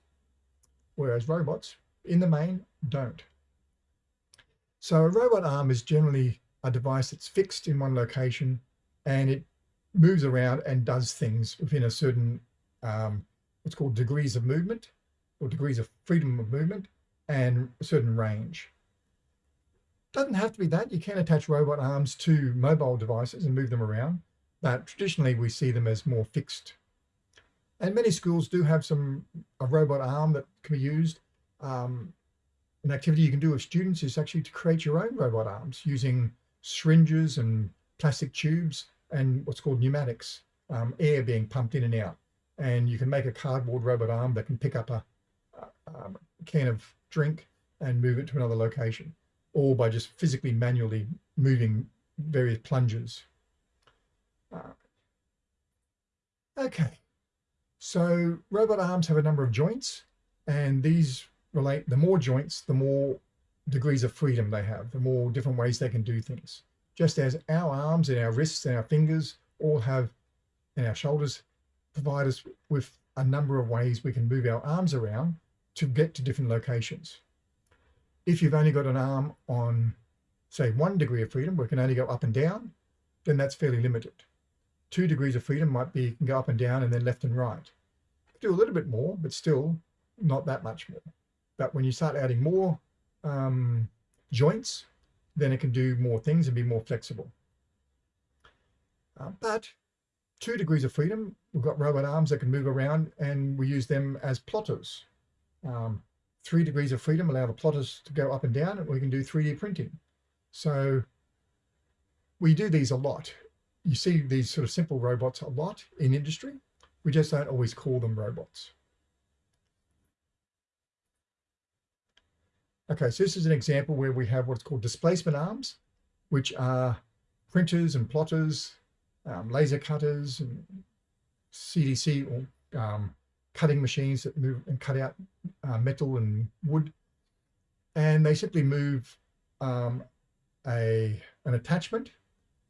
Speaker 1: whereas robots, in the main, don't. So a robot arm is generally a device that's fixed in one location and it moves around and does things within a certain, um, what's called degrees of movement or degrees of freedom of movement and a certain range. Doesn't have to be that. You can attach robot arms to mobile devices and move them around, but traditionally we see them as more fixed. And many schools do have some a robot arm that can be used. Um, an activity you can do with students is actually to create your own robot arms using syringes and plastic tubes and what's called pneumatics, um, air being pumped in and out. And you can make a cardboard robot arm that can pick up a, a, a can of drink and move it to another location, or by just physically manually moving various plungers. Uh, okay, so robot arms have a number of joints, and these relate, the more joints, the more degrees of freedom they have, the more different ways they can do things. Just as our arms and our wrists and our fingers all have, and our shoulders provide us with a number of ways we can move our arms around to get to different locations. If you've only got an arm on, say, one degree of freedom, where it can only go up and down, then that's fairly limited. Two degrees of freedom might be, you can go up and down and then left and right. Do a little bit more, but still not that much more. But when you start adding more um, joints, then it can do more things and be more flexible. Uh, but two degrees of freedom, we've got robot arms that can move around and we use them as plotters. Um, three degrees of freedom allow the plotters to go up and down and we can do 3D printing. So we do these a lot. You see these sort of simple robots a lot in industry. We just don't always call them robots. Okay, so this is an example where we have what's called displacement arms, which are printers and plotters, um, laser cutters and CNC or um, cutting machines that move and cut out uh, metal and wood. And they simply move um, a, an attachment,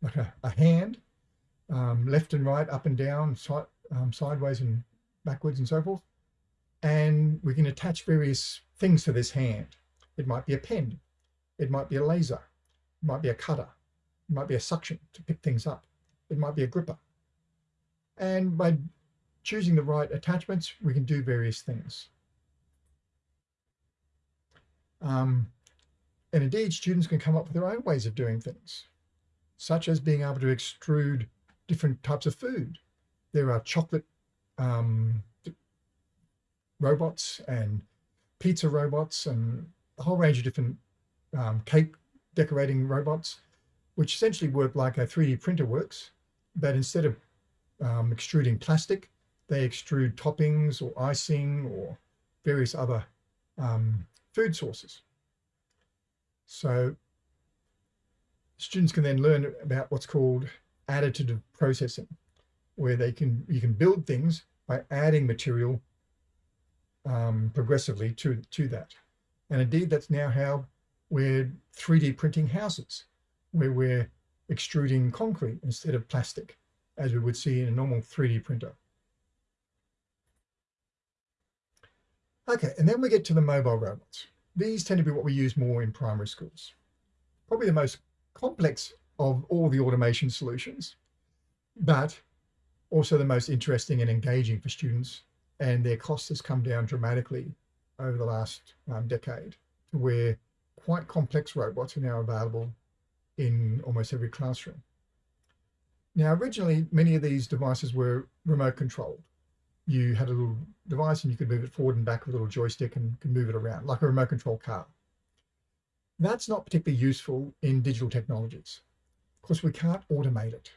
Speaker 1: like a, a hand, um, left and right, up and down, side, um, sideways and backwards and so forth. And we can attach various things to this hand. It might be a pen. It might be a laser. It might be a cutter. It might be a suction to pick things up. It might be a gripper. And by choosing the right attachments, we can do various things. Um, and indeed, students can come up with their own ways of doing things, such as being able to extrude different types of food. There are chocolate um, robots and pizza robots and a whole range of different um, cake decorating robots, which essentially work like a 3D printer works, but instead of um, extruding plastic, they extrude toppings or icing or various other um, food sources. So students can then learn about what's called additive processing, where they can you can build things by adding material um, progressively to, to that. And indeed, that's now how we're 3D printing houses, where we're extruding concrete instead of plastic, as we would see in a normal 3D printer. Okay, and then we get to the mobile robots. These tend to be what we use more in primary schools. Probably the most complex of all the automation solutions, but also the most interesting and engaging for students. And their cost has come down dramatically over the last um, decade where quite complex robots are now available in almost every classroom. Now, originally, many of these devices were remote controlled you had a little device and you could move it forward and back with a little joystick and can move it around like a remote control car. That's not particularly useful in digital technologies. because we can't automate it.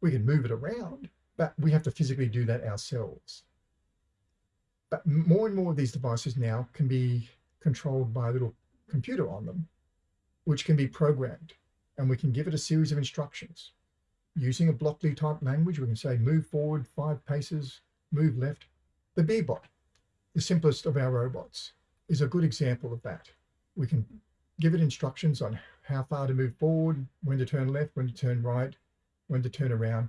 Speaker 1: We can move it around, but we have to physically do that ourselves. But more and more of these devices now can be controlled by a little computer on them, which can be programmed. And we can give it a series of instructions. Using a Blockly type language, we can say move forward five paces, move left. The Bee-Bot, the simplest of our robots, is a good example of that. We can give it instructions on how far to move forward, when to turn left, when to turn right, when to turn around,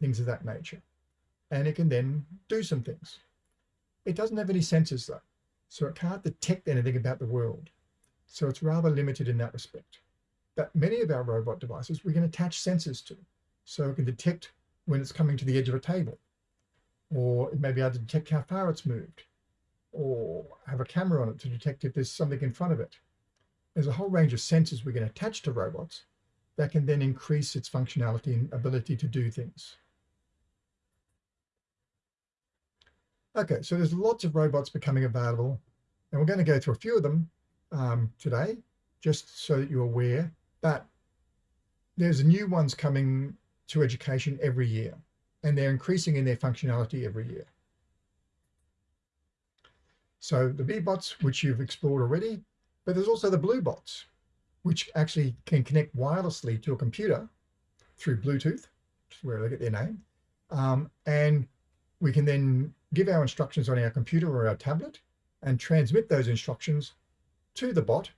Speaker 1: things of that nature. And it can then do some things. It doesn't have any sensors though, so it can't detect anything about the world. So it's rather limited in that respect. But many of our robot devices we can attach sensors to. So it can detect when it's coming to the edge of a table or it may be able to detect how far it's moved, or have a camera on it to detect if there's something in front of it. There's a whole range of sensors we can attach to robots that can then increase its functionality and ability to do things. Okay, so there's lots of robots becoming available, and we're going to go through a few of them um, today, just so that you're aware. But there's new ones coming to education every year and they're increasing in their functionality every year. So the Bee-Bots, which you've explored already, but there's also the Blue-Bots, which actually can connect wirelessly to a computer through Bluetooth, which is where they get their name. Um, and we can then give our instructions on our computer or our tablet and transmit those instructions to the bot,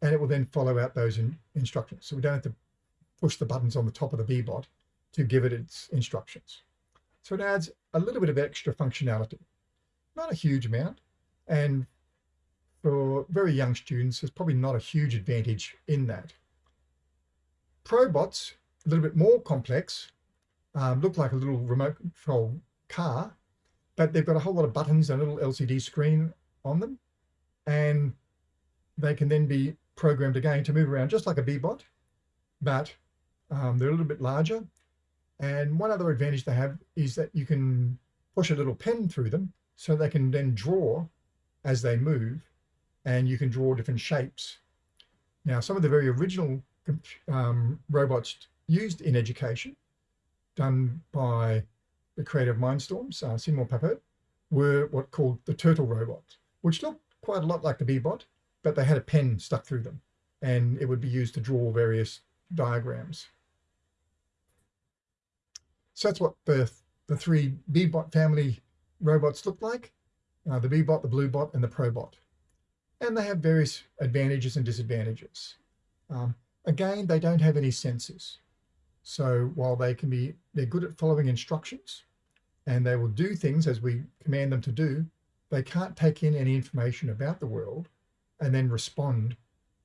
Speaker 1: and it will then follow out those in instructions. So we don't have to push the buttons on the top of the Bee-Bot to give it its instructions. So it adds a little bit of extra functionality, not a huge amount. And for very young students, there's probably not a huge advantage in that. Pro-Bots, a little bit more complex, um, look like a little remote control car, but they've got a whole lot of buttons and a little LCD screen on them. And they can then be programmed again to move around just like a Bee-Bot, but um, they're a little bit larger And one other advantage they have is that you can push a little pen through them so they can then draw as they move and you can draw different shapes. Now, some of the very original um, robots used in education, done by the creator of Mindstorms, uh, Seymour Papert, were what called the turtle robots, which looked quite a lot like the Bee-Bot, but they had a pen stuck through them and it would be used to draw various diagrams. So that's what the, the three Bee-Bot family robots look like, uh, the Bee-Bot, the Blue-Bot, and the Pro-Bot and they have various advantages and disadvantages. Um, again, they don't have any sensors. So while they can be, they're good at following instructions and they will do things as we command them to do, they can't take in any information about the world and then respond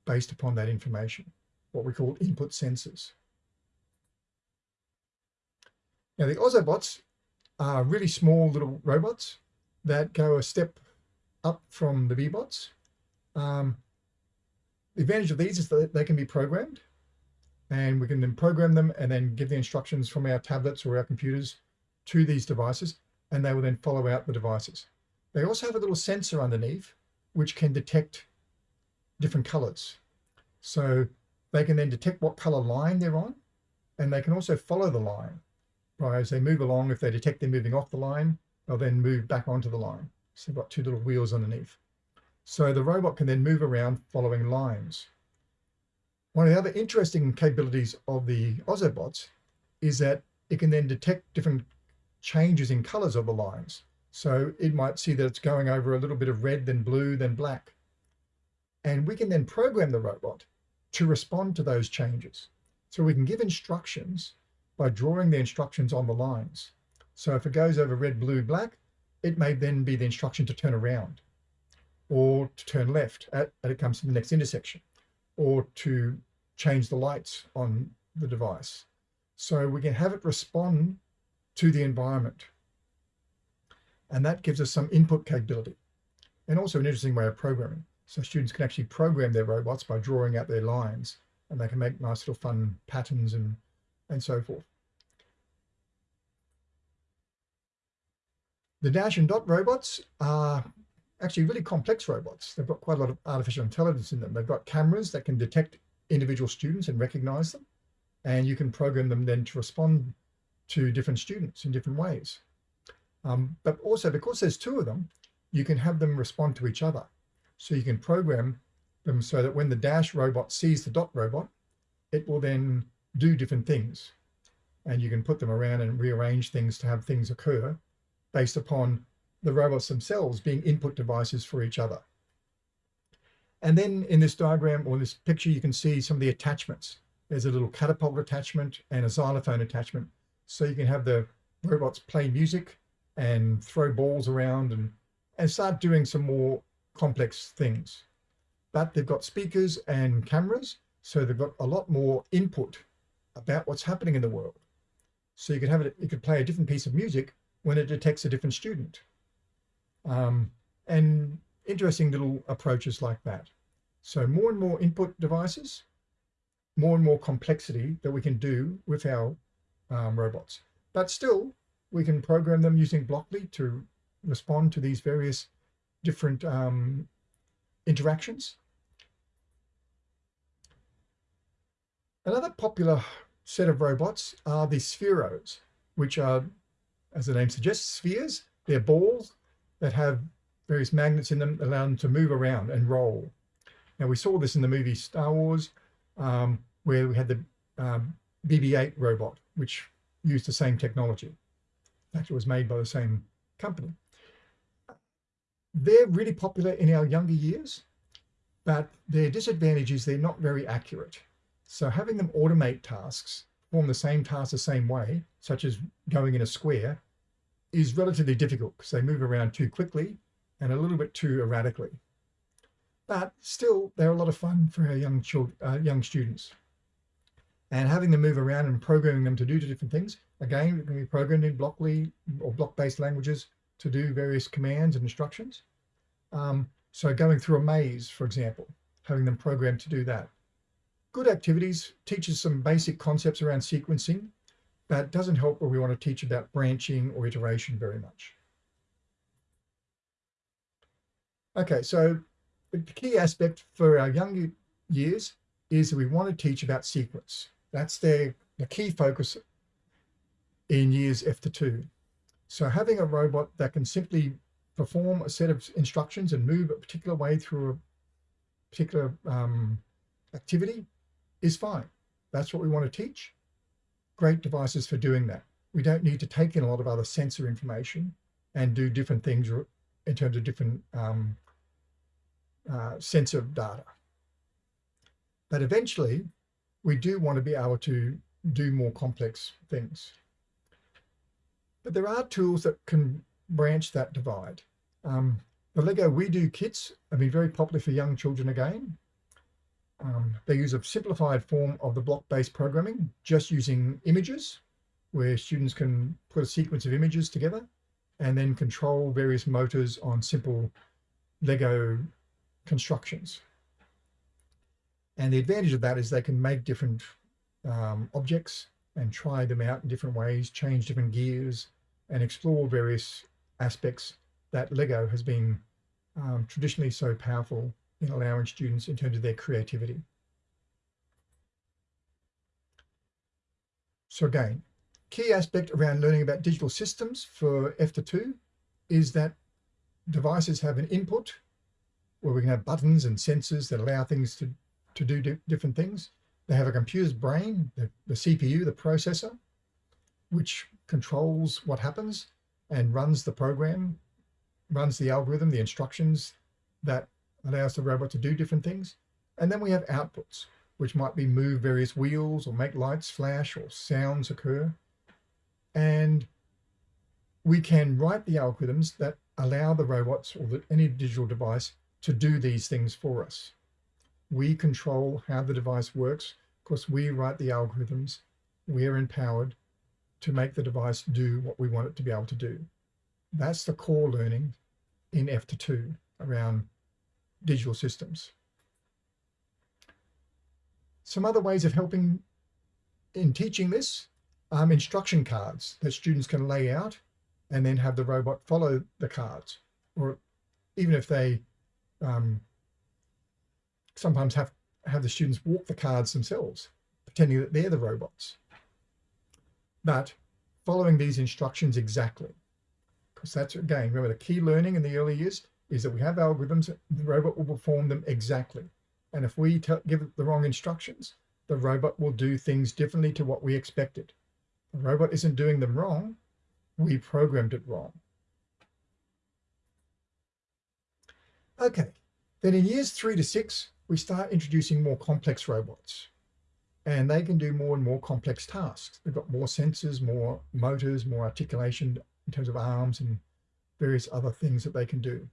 Speaker 1: based upon that information, what we call input sensors. Now the Ozobots are really small little robots that go a step up from the Bee-Bots um, the advantage of these is that they can be programmed and we can then program them and then give the instructions from our tablets or our computers to these devices and they will then follow out the devices. They also have a little sensor underneath which can detect different colors. So they can then detect what color line they're on and they can also follow the line. Right, as they move along, if they detect they're moving off the line, they'll then move back onto the line. So they've got two little wheels underneath. So the robot can then move around following lines. One of the other interesting capabilities of the Ozobots is that it can then detect different changes in colors of the lines. So it might see that it's going over a little bit of red, then blue, then black. And we can then program the robot to respond to those changes. So we can give instructions by drawing the instructions on the lines. So if it goes over red, blue, black, it may then be the instruction to turn around or to turn left at, at it comes to the next intersection, or to change the lights on the device. So we can have it respond to the environment. And that gives us some input capability and also an interesting way of programming. So students can actually program their robots by drawing out their lines and they can make nice little fun patterns and, and so forth. The Dash and Dot robots are actually really complex robots. They've got quite a lot of artificial intelligence in them. They've got cameras that can detect individual students and recognize them. And you can program them then to respond to different students in different ways. Um, but also because there's two of them, you can have them respond to each other. So you can program them so that when the dash robot sees the dot robot, it will then do different things. And you can put them around and rearrange things to have things occur based upon the robots themselves being input devices for each other. And then in this diagram or this picture, you can see some of the attachments. There's a little catapult attachment and a xylophone attachment. So you can have the robots play music and throw balls around and, and start doing some more complex things. But they've got speakers and cameras, so they've got a lot more input about what's happening in the world. So you could have it, you could play a different piece of music when it detects a different student um, and interesting little approaches like that. So more and more input devices, more and more complexity that we can do with our um, robots. But still, we can program them using Blockly to respond to these various different um, interactions. Another popular set of robots are the spheros, which are, as the name suggests, spheres. They're balls that have various magnets in them, allow them to move around and roll. Now we saw this in the movie Star Wars, um, where we had the um, BB-8 robot, which used the same technology. It was made by the same company. They're really popular in our younger years, but their disadvantage is they're not very accurate. So having them automate tasks, perform the same task the same way, such as going in a square, is relatively difficult because they move around too quickly and a little bit too erratically. But still, they're a lot of fun for our young children, uh, young students. And having them move around and programming them to do different things, again, it can be programmed in Blockly or block-based languages to do various commands and instructions. Um, so going through a maze, for example, having them programmed to do that. Good activities teaches some basic concepts around sequencing but doesn't help where we want to teach about branching or iteration very much. Okay, so the key aspect for our young years is that we want to teach about sequence. That's their the key focus in years F to two. So having a robot that can simply perform a set of instructions and move a particular way through a particular um, activity is fine. That's what we want to teach. Great devices for doing that. We don't need to take in a lot of other sensor information and do different things in terms of different um, uh, sensor data. But eventually, we do want to be able to do more complex things. But there are tools that can branch that divide. Um, the Lego WeDo kits have been very popular for young children again. Um, they use a simplified form of the block-based programming, just using images, where students can put a sequence of images together and then control various motors on simple Lego constructions. And the advantage of that is they can make different um, objects and try them out in different ways, change different gears and explore various aspects that Lego has been um, traditionally so powerful in allowing students in terms of their creativity. So again, key aspect around learning about digital systems for F to 2 is that devices have an input where we can have buttons and sensors that allow things to, to do di different things. They have a computer's brain, the, the CPU, the processor, which controls what happens and runs the program, runs the algorithm, the instructions that allows the robot to do different things. And then we have outputs, which might be move various wheels or make lights flash or sounds occur. And we can write the algorithms that allow the robots or the, any digital device to do these things for us. We control how the device works because we write the algorithms. We're empowered to make the device do what we want it to be able to do. That's the core learning in F to 2 around digital systems. Some other ways of helping in teaching this, um, instruction cards that students can lay out and then have the robot follow the cards. Or even if they um, sometimes have, have the students walk the cards themselves, pretending that they're the robots. But following these instructions exactly, because that's again, remember the key learning in the early years is that we have algorithms, the robot will perform them exactly. And if we give it the wrong instructions, the robot will do things differently to what we expected. The robot isn't doing them wrong, we programmed it wrong. Okay, then in years three to six, we start introducing more complex robots and they can do more and more complex tasks. They've got more sensors, more motors, more articulation in terms of arms and various other things that they can do.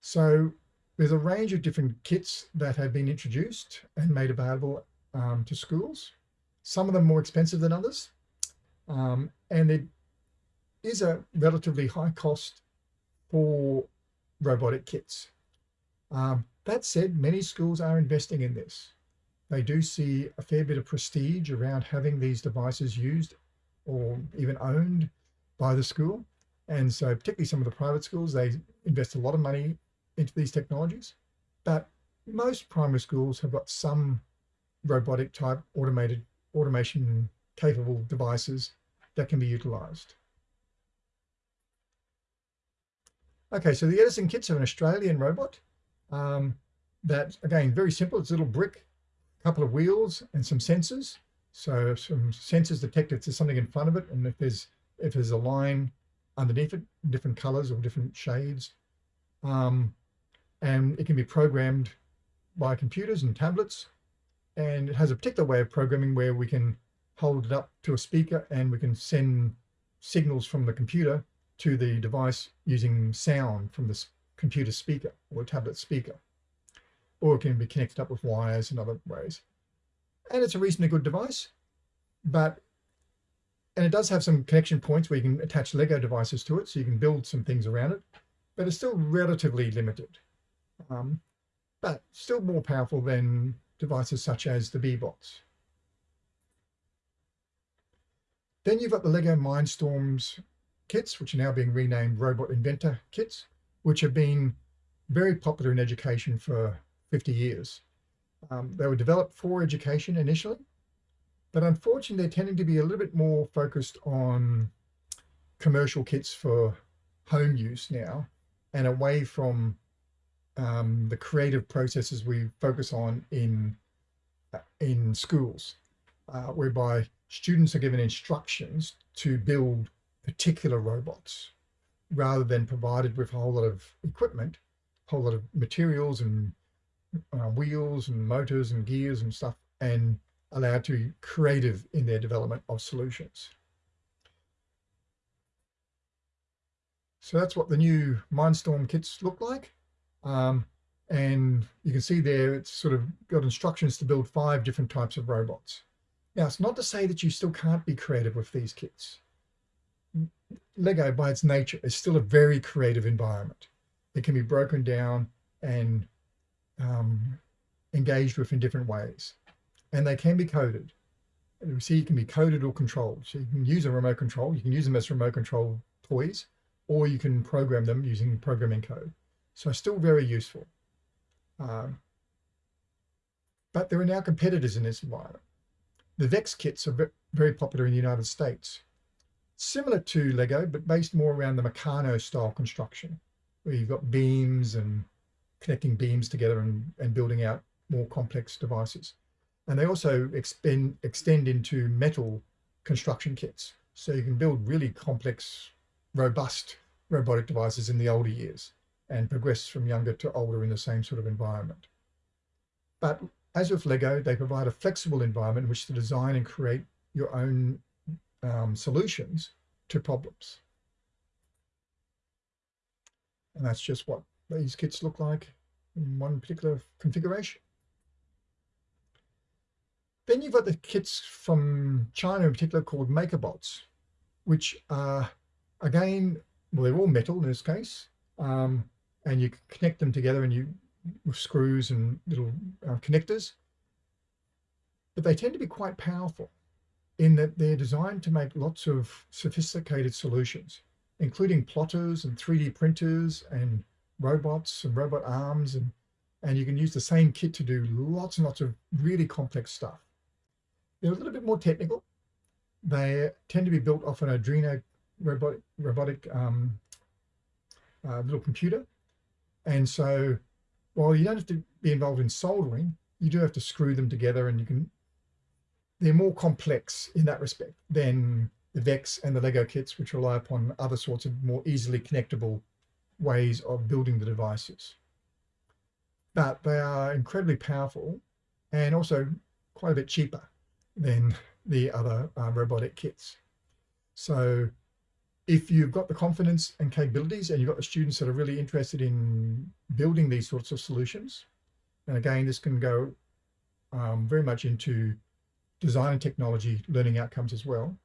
Speaker 1: So there's a range of different kits that have been introduced and made available um, to schools. Some of them more expensive than others. Um, and it is a relatively high cost for robotic kits. Um, that said, many schools are investing in this. They do see a fair bit of prestige around having these devices used or even owned by the school. And so particularly some of the private schools, they invest a lot of money into these technologies, but most primary schools have got some robotic type automated automation capable devices that can be utilized. Okay, so the Edison kits are an Australian robot um, that, again, very simple. It's a little brick, a couple of wheels and some sensors. So some sensors detect if there's something in front of it and if there's if there's a line underneath it, different colors or different shades. Um, and it can be programmed by computers and tablets. And it has a particular way of programming where we can hold it up to a speaker and we can send signals from the computer to the device using sound from the computer speaker or tablet speaker. Or it can be connected up with wires and other ways. And it's a reasonably good device, but and it does have some connection points where you can attach Lego devices to it, so you can build some things around it, but it's still relatively limited um, but still more powerful than devices such as the Bee-Bots. Then you've got the Lego Mindstorms kits, which are now being renamed Robot Inventor kits, which have been very popular in education for 50 years. Um, they were developed for education initially, but unfortunately they're tending to be a little bit more focused on commercial kits for home use now and away from um, the creative processes we focus on in in schools, uh, whereby students are given instructions to build particular robots rather than provided with a whole lot of equipment, a whole lot of materials and uh, wheels and motors and gears and stuff, and allowed to be creative in their development of solutions. So that's what the new Mindstorm kits look like. Um, and you can see there, it's sort of got instructions to build five different types of robots. Now, it's not to say that you still can't be creative with these kits. Lego, by its nature, is still a very creative environment. It can be broken down and um, engaged with in different ways. And they can be coded. You see, it can be coded or controlled. So you can use a remote control. You can use them as remote control toys, or you can program them using programming code. So still very useful. Um, but there are now competitors in this environment. The VEX kits are very popular in the United States. Similar to Lego, but based more around the Meccano style construction, where you've got beams and connecting beams together and, and building out more complex devices. And they also expend, extend into metal construction kits. So you can build really complex, robust robotic devices in the older years and progress from younger to older in the same sort of environment. But as with Lego, they provide a flexible environment in which to design and create your own um, solutions to problems. And that's just what these kits look like in one particular configuration. Then you've got the kits from China in particular called Makeblocks, which are, again, well, they're all metal in this case, um, and you connect them together and you with screws and little uh, connectors. But they tend to be quite powerful in that they're designed to make lots of sophisticated solutions, including plotters and 3D printers and robots and robot arms. And, and you can use the same kit to do lots and lots of really complex stuff. They're a little bit more technical. They tend to be built off an Arduino robotic, robotic um, uh, little computer and so while you don't have to be involved in soldering, you do have to screw them together and you can, they're more complex in that respect than the VEX and the Lego kits, which rely upon other sorts of more easily connectable ways of building the devices. But they are incredibly powerful and also quite a bit cheaper than the other uh, robotic kits. So if you've got the confidence and capabilities and you've got the students that are really interested in building these sorts of solutions, and again, this can go um, very much into design and technology learning outcomes as well,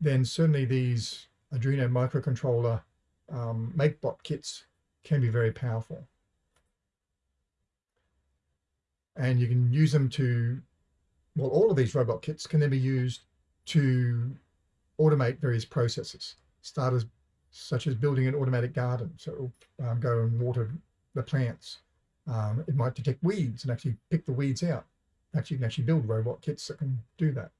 Speaker 1: then certainly these Arduino microcontroller um, Makeblock kits can be very powerful. And you can use them to, well, all of these robot kits can then be used to automate various processes starters such as building an automatic garden. So it'll um, go and water the plants. Um, it might detect weeds and actually pick the weeds out. Actually, you can actually build robot kits that can do that.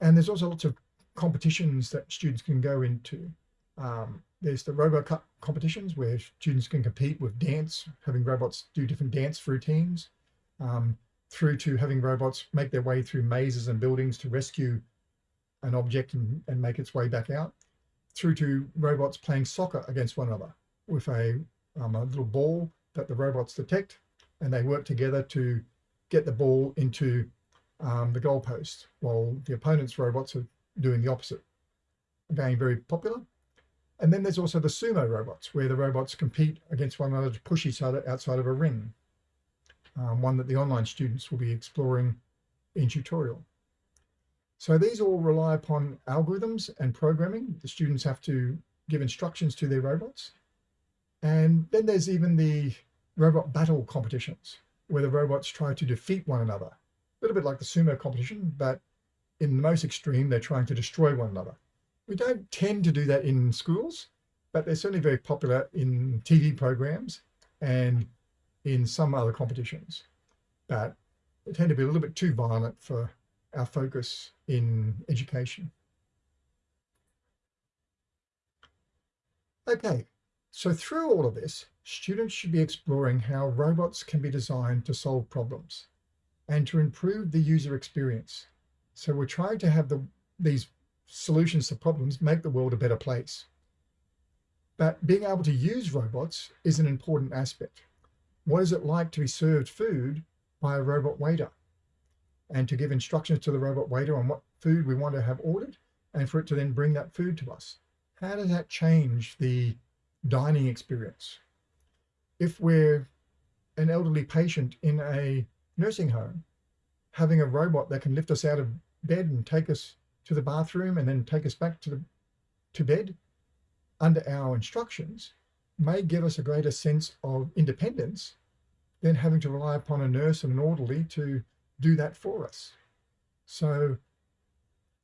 Speaker 1: And there's also lots of competitions that students can go into. Um, there's the RoboCup competitions where students can compete with dance, having robots do different dance routines, um, through to having robots make their way through mazes and buildings to rescue an object and, and make its way back out through to robots playing soccer against one another with a, um, a little ball that the robots detect and they work together to get the ball into um, the goalpost while the opponent's robots are doing the opposite. Again, very popular. And then there's also the sumo robots where the robots compete against one another to push each other outside of a ring. Um, one that the online students will be exploring in tutorial. So these all rely upon algorithms and programming. The students have to give instructions to their robots. And then there's even the robot battle competitions where the robots try to defeat one another. A little bit like the sumo competition, but in the most extreme, they're trying to destroy one another. We don't tend to do that in schools, but they're certainly very popular in TV programs and in some other competitions. But they tend to be a little bit too violent for our focus in education. Okay, so through all of this, students should be exploring how robots can be designed to solve problems and to improve the user experience. So we're trying to have the, these solutions to problems make the world a better place. But being able to use robots is an important aspect. What is it like to be served food by a robot waiter? And to give instructions to the robot waiter on what food we want to have ordered and for it to then bring that food to us. How does that change the dining experience? If we're an elderly patient in a nursing home, having a robot that can lift us out of bed and take us to the bathroom and then take us back to the to bed under our instructions may give us a greater sense of independence than having to rely upon a nurse and an orderly to do that for us. So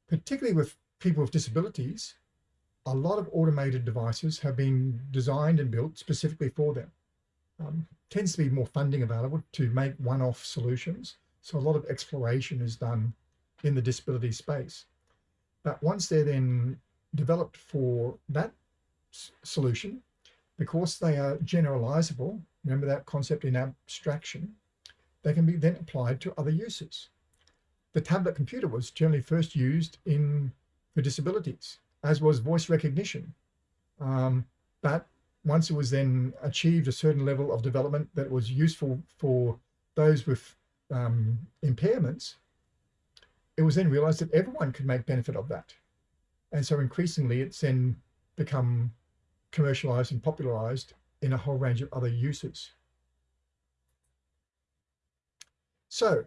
Speaker 1: particularly with people with disabilities, a lot of automated devices have been designed and built specifically for them. Um, tends to be more funding available to make one-off solutions. So a lot of exploration is done in the disability space. But once they're then developed for that solution, because they are generalizable, remember that concept in abstraction, they can be then applied to other uses. The tablet computer was generally first used in for disabilities, as was voice recognition. Um, but once it was then achieved a certain level of development that was useful for those with um, impairments, it was then realized that everyone could make benefit of that. And so increasingly it's then become commercialized and popularized in a whole range of other uses. So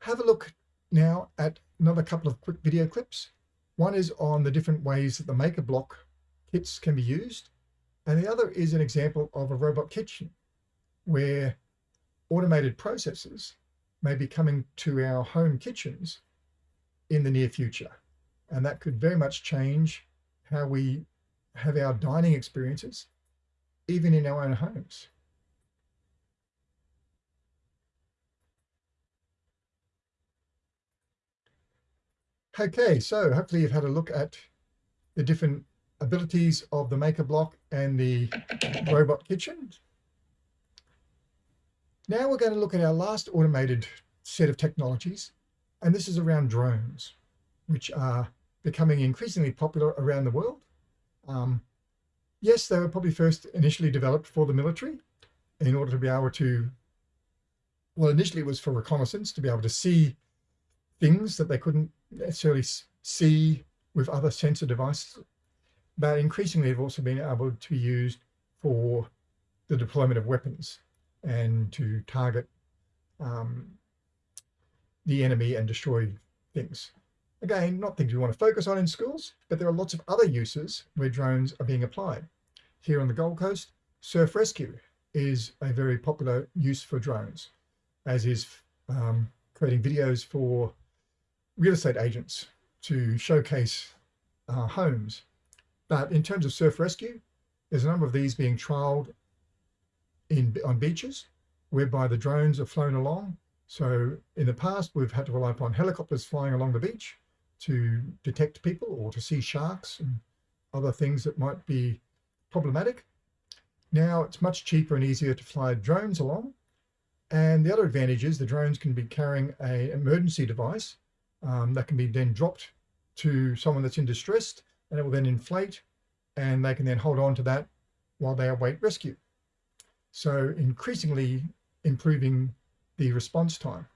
Speaker 1: have a look now at another couple of quick video clips. One is on the different ways that the Makeblock kits can be used. And the other is an example of a robot kitchen where automated processes may be coming to our home kitchens in the near future. And that could very much change how we have our dining experiences, even in our own homes. Okay, so hopefully you've had a look at the different abilities of the Makeblock and the Robot Kitchen. Now we're going to look at our last automated set of technologies, and this is around drones, which are becoming increasingly popular around the world. Um, yes, they were probably first initially developed for the military in order to be able to, well, initially it was for reconnaissance, to be able to see things that they couldn't necessarily see with other sensor devices. But increasingly, they've also been able to be used for the deployment of weapons and to target um, the enemy and destroy things. Again, not things we want to focus on in schools, but there are lots of other uses where drones are being applied. Here on the Gold Coast, surf rescue is a very popular use for drones, as is um, creating videos for real estate agents to showcase uh, homes. But in terms of surf rescue, there's a number of these being trialed in, on beaches, whereby the drones are flown along. So in the past, we've had to rely upon helicopters flying along the beach to detect people or to see sharks and other things that might be problematic. Now it's much cheaper and easier to fly drones along. And the other advantage is the drones can be carrying a emergency device um, that can be then dropped to someone that's in distress and it will then inflate and they can then hold on to that while they await rescue. So increasingly improving the response time.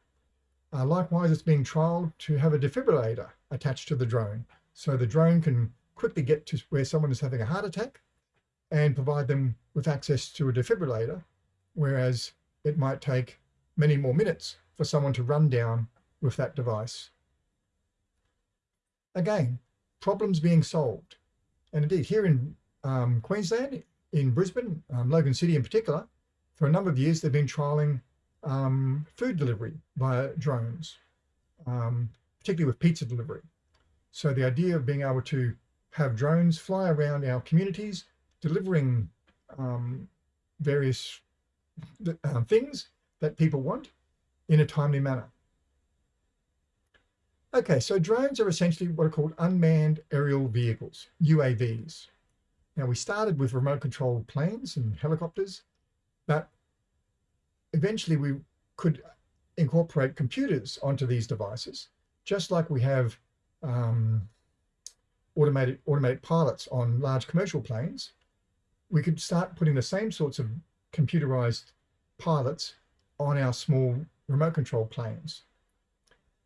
Speaker 1: Uh, likewise, it's being trialed to have a defibrillator attached to the drone. So the drone can quickly get to where someone is having a heart attack and provide them with access to a defibrillator, whereas it might take many more minutes for someone to run down with that device again, problems being solved. And indeed, here in um, Queensland, in Brisbane, um, Logan City in particular, for a number of years, they've been trialing um, food delivery via drones. Um, particularly with pizza delivery. So the idea of being able to have drones fly around our communities, delivering um, various uh, things that people want in a timely manner. Okay, so drones are essentially what are called unmanned aerial vehicles, UAVs. Now we started with remote controlled planes and helicopters, but eventually we could incorporate computers onto these devices, just like we have um, automated automatic pilots on large commercial planes. We could start putting the same sorts of computerized pilots on our small remote control planes.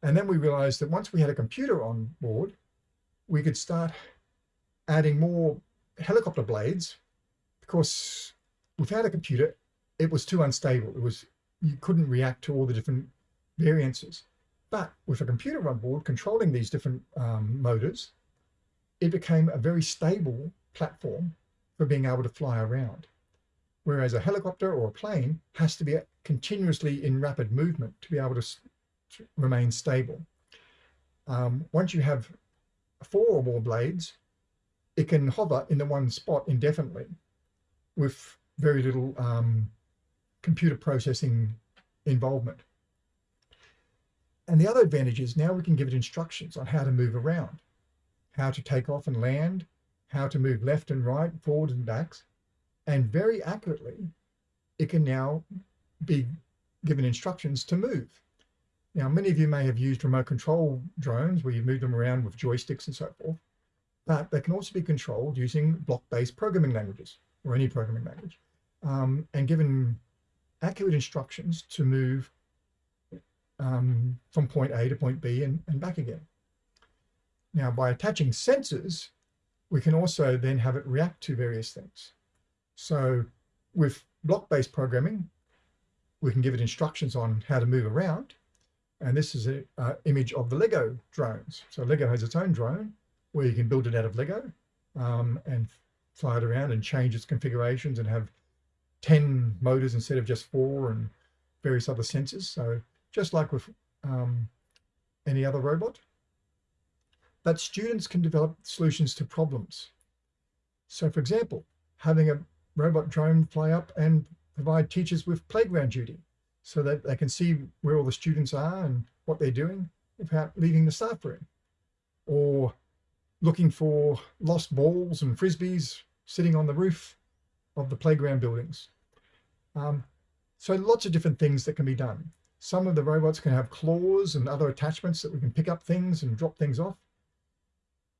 Speaker 1: And then we realized that once we had a computer on board, we could start adding more helicopter blades because without a computer, it was too unstable. It was, you couldn't react to all the different variances. But with a computer on board controlling these different um, motors, it became a very stable platform for being able to fly around. Whereas a helicopter or a plane has to be continuously in rapid movement to be able to remain stable. Um, once you have four or more blades, it can hover in the one spot indefinitely with very little um, computer processing involvement. And the other advantage is now we can give it instructions on how to move around, how to take off and land, how to move left and right, forwards and backs. And very accurately, it can now be given instructions to move. Now, many of you may have used remote control drones where you move them around with joysticks and so forth, but they can also be controlled using block-based programming languages or any programming language um, and given accurate instructions to move um, from point A to point B and, and back again. Now, by attaching sensors, we can also then have it react to various things. So with block-based programming, we can give it instructions on how to move around. And this is an image of the Lego drones. So Lego has its own drone where you can build it out of Lego um, and fly it around and change its configurations and have 10 motors instead of just four and various other sensors. So just like with um, any other robot. But students can develop solutions to problems. So for example, having a robot drone fly up and provide teachers with playground duty so that they can see where all the students are and what they're doing without leaving the staff room. Or looking for lost balls and frisbees sitting on the roof of the playground buildings. Um, so lots of different things that can be done. Some of the robots can have claws and other attachments that we can pick up things and drop things off.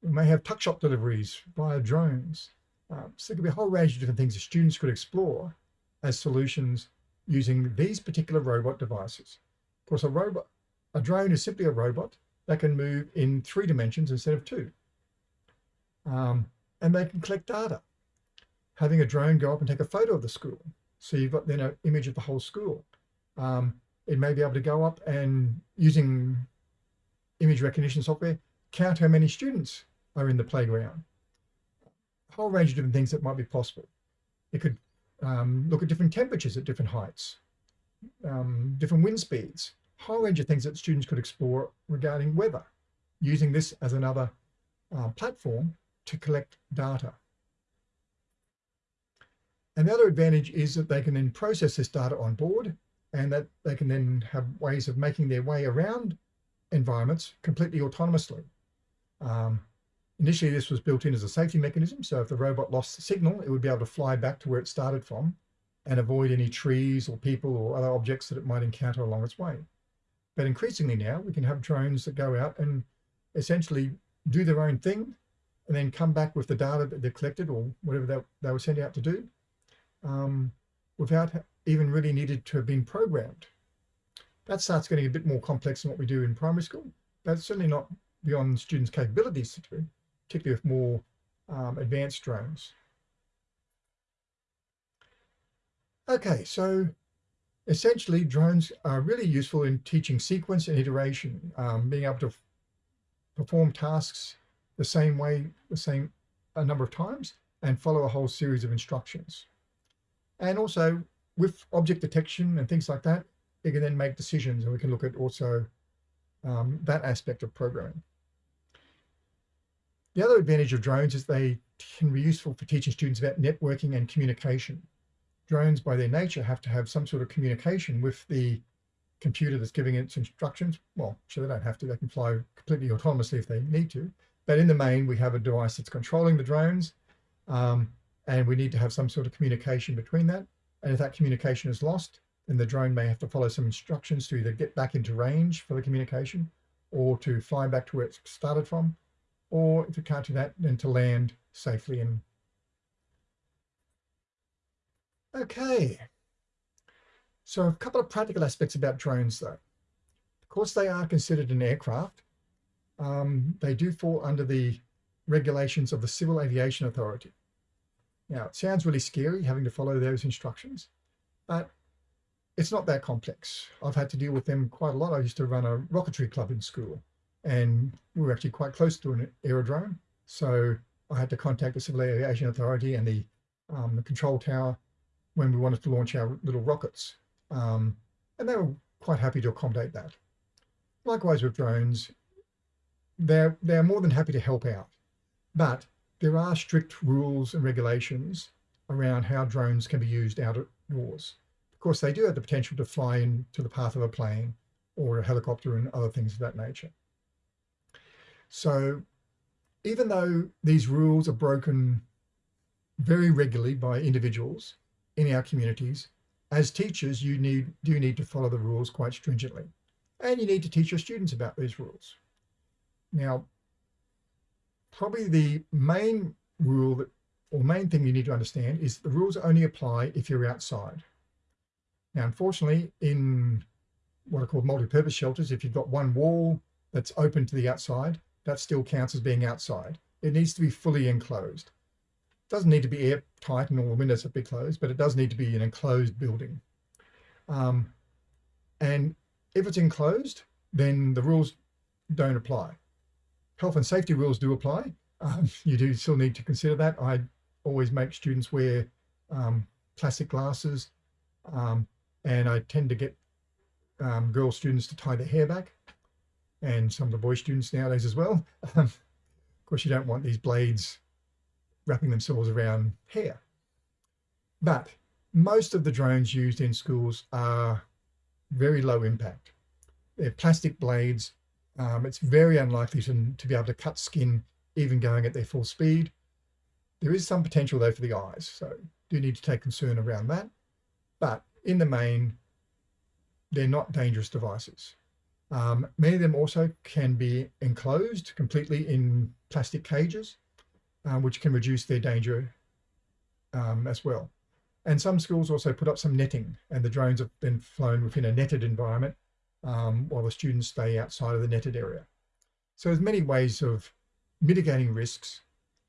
Speaker 1: We may have tuck shop deliveries via drones. Um, so there could be a whole range of different things that students could explore as solutions using these particular robot devices. Of course, a robot, a drone is simply a robot that can move in three dimensions instead of two. Um, and they can collect data. Having a drone go up and take a photo of the school. So you've got then an image of the whole school. Um, it may be able to go up and using image recognition software, count how many students are in the playground. A whole range of different things that might be possible. It could um, look at different temperatures at different heights, um, different wind speeds, whole range of things that students could explore regarding weather, using this as another uh, platform to collect data. And the other advantage is that they can then process this data on board and that they can then have ways of making their way around environments completely autonomously. Um, initially, this was built in as a safety mechanism. So if the robot lost the signal, it would be able to fly back to where it started from and avoid any trees or people or other objects that it might encounter along its way. But increasingly now, we can have drones that go out and essentially do their own thing and then come back with the data that they've collected or whatever they, they were sent out to do um, without even really needed to have been programmed. That starts getting a bit more complex than what we do in primary school, but certainly not beyond students' capabilities to do, particularly with more um, advanced drones. Okay, so essentially drones are really useful in teaching sequence and iteration, um, being able to perform tasks the same way, the same a number of times and follow a whole series of instructions. And also with object detection and things like that, it can then make decisions and we can look at also um, that aspect of programming. The other advantage of drones is they can be useful for teaching students about networking and communication. Drones by their nature have to have some sort of communication with the computer that's giving its instructions. Well, sure, they don't have to, they can fly completely autonomously if they need to. But in the main, we have a device that's controlling the drones um, and we need to have some sort of communication between that. And if that communication is lost, then the drone may have to follow some instructions to either get back into range for the communication or to fly back to where it started from, or if you can't do that, then to land safely. And okay, so a couple of practical aspects about drones though. Of course, they are considered an aircraft. Um, they do fall under the regulations of the Civil Aviation Authority. Now, it sounds really scary having to follow those instructions, but it's not that complex. I've had to deal with them quite a lot. I used to run a rocketry club in school and we were actually quite close to an aerodrome. So I had to contact the Civil Aviation Authority and the, um, the control tower when we wanted to launch our little rockets. Um, and they were quite happy to accommodate that. Likewise with drones, they're, they're more than happy to help out. But there are strict rules and regulations around how drones can be used outdoors. Of course, they do have the potential to fly into the path of a plane or a helicopter and other things of that nature. So even though these rules are broken very regularly by individuals in our communities, as teachers, you need do need to follow the rules quite stringently. And you need to teach your students about these rules. Now, probably the main rule that, or main thing you need to understand is the rules only apply if you're outside. Now, unfortunately, in what are called multi-purpose shelters, if you've got one wall that's open to the outside, that still counts as being outside. It needs to be fully enclosed. It doesn't need to be airtight and all the windows have to be closed, but it does need to be an enclosed building. Um, and if it's enclosed, then the rules don't apply health and safety rules do apply. Um, you do still need to consider that. I always make students wear um, plastic glasses um, and I tend to get um, girl students to tie their hair back and some of the boy students nowadays as well. of course, you don't want these blades wrapping themselves around hair. But most of the drones used in schools are very low impact. They're plastic blades um, it's very unlikely to, to be able to cut skin even going at their full speed. There is some potential though for the eyes, so do need to take concern around that. But in the main, they're not dangerous devices. Um, many of them also can be enclosed completely in plastic cages, um, which can reduce their danger um, as well. And some schools also put up some netting and the drones have been flown within a netted environment um, while the students stay outside of the netted area. So there's many ways of mitigating risks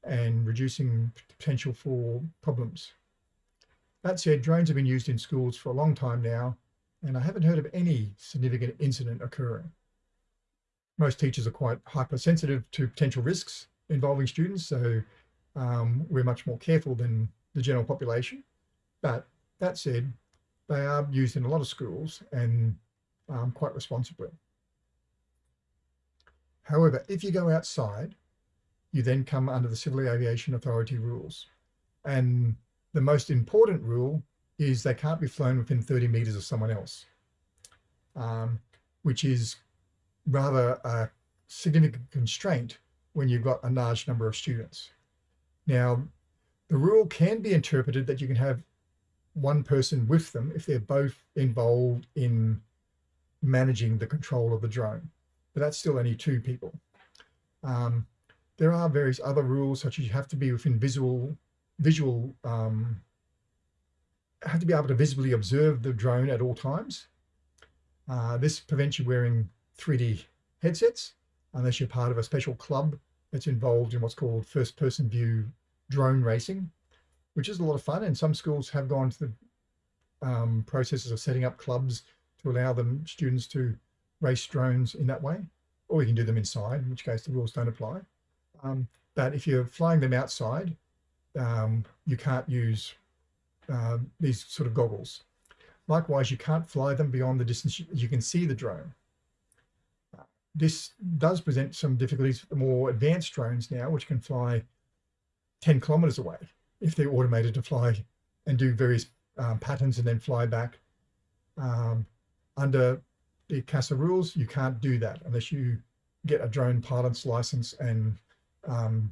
Speaker 1: and reducing potential for problems. That said, drones have been used in schools for a long time now, and I haven't heard of any significant incident occurring. Most teachers are quite hypersensitive to potential risks involving students, so um, we're much more careful than the general population. But that said, they are used in a lot of schools and um, quite responsibly. However, if you go outside, you then come under the Civil Aviation Authority rules. And the most important rule is they can't be flown within 30 meters of someone else, um, which is rather a significant constraint when you've got a large number of students. Now, the rule can be interpreted that you can have one person with them if they're both involved in managing the control of the drone, but that's still only two people. Um, there are various other rules, such as you have to be within visual, visual, um, have to be able to visibly observe the drone at all times. Uh, this prevents you wearing 3D headsets unless you're part of a special club that's involved in what's called first person view drone racing, which is a lot of fun. And some schools have gone to the um, processes of setting up clubs to allow them students to race drones in that way, or you can do them inside, in which case the rules don't apply. Um, but if you're flying them outside, um, you can't use uh, these sort of goggles. Likewise, you can't fly them beyond the distance you can see the drone. this does present some difficulties for the more advanced drones now, which can fly 10 kilometers away if they're automated to fly and do various um, patterns and then fly back. Um, under the CASA rules, you can't do that unless you get a drone pilot's license and um,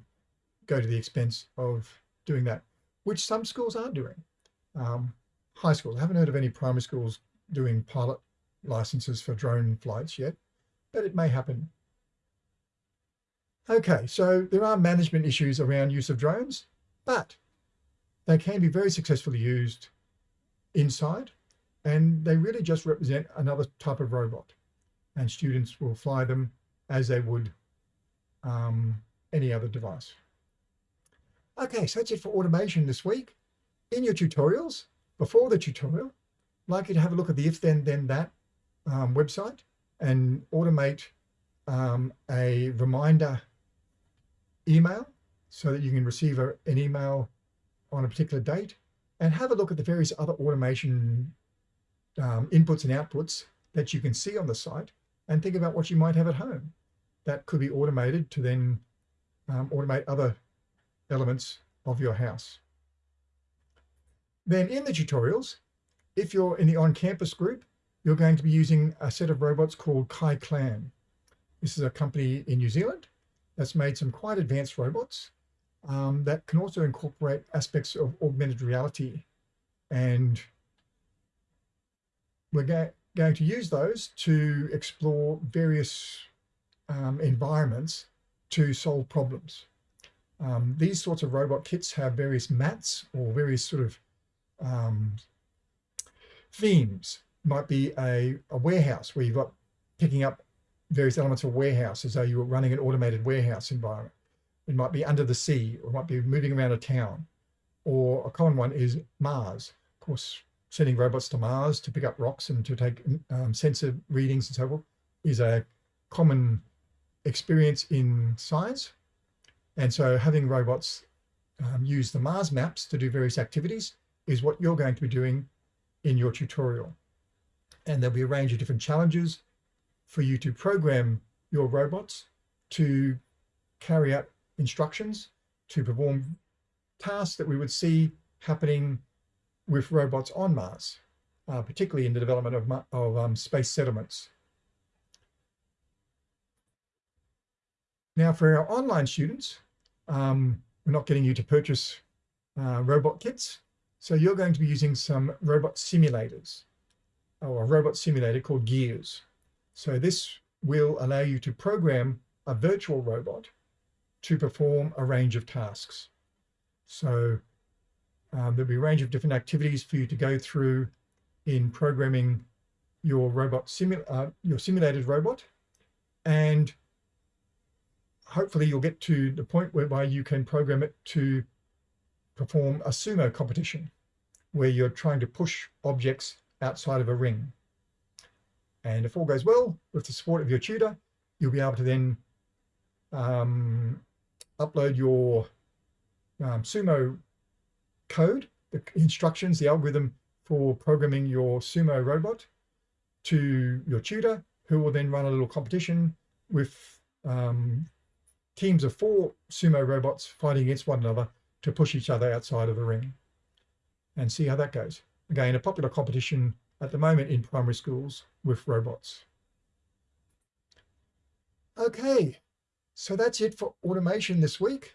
Speaker 1: go to the expense of doing that, which some schools are doing. Um, high schools, I haven't heard of any primary schools doing pilot licenses for drone flights yet, but it may happen. Okay, so there are management issues around use of drones, but they can be very successfully used inside and they really just represent another type of robot and students will fly them as they would um, any other device. Okay, so that's it for automation this week. In your tutorials, before the tutorial, I'd like you to have a look at the If This Then That um, website and automate um, a reminder email so that you can receive a, an email on a particular date and have a look at the various other automation um, inputs and outputs that you can see on the site and think about what you might have at home that could be automated to then um, automate other elements of your house. Then in the tutorials, if you're in the on-campus group, you're going to be using a set of robots called Kai's Clan. This is a company in New Zealand that's made some quite advanced robots um, that can also incorporate aspects of augmented reality. And we're go going to use those to explore various um, environments to solve problems. Um, these sorts of robot kits have various mats or various sort of um, themes. Might be a, a warehouse where you've got picking up various elements of a warehouse as though you were running an automated warehouse environment. It might be under the sea or might be moving around a town. Or a common one is Mars. Of course, sending robots to Mars to pick up rocks and to take um, sensor readings and so forth is a common experience in science. And so having robots um, use the Mars maps to do various activities is what you're going to be doing in your tutorial. And there'll be a range of different challenges for you to program your robots to carry out instructions to perform tasks that we would see happening with robots on Mars, uh, particularly in the development of, of um, space settlements. Now for our online students, um, we're not getting you to purchase uh, robot kits. So you're going to be using some robot simulators or a robot simulator called Gears. So this will allow you to program a virtual robot to perform a range of tasks. So um, there'll be a range of different activities for you to go through in programming your robot simu uh, your simulated robot and hopefully you'll get to the point whereby you can program it to perform a sumo competition where you're trying to push objects outside of a ring. And if all goes well with the support of your tutor, you'll be able to then um, upload your um, sumo code, the instructions, the algorithm for programming your sumo robot to your tutor, who will then run a little competition with um, teams of four sumo robots fighting against one another to push each other outside of the ring and see how that goes. Again, a popular competition at the moment in primary schools with robots. Okay, so that's it for automation this week.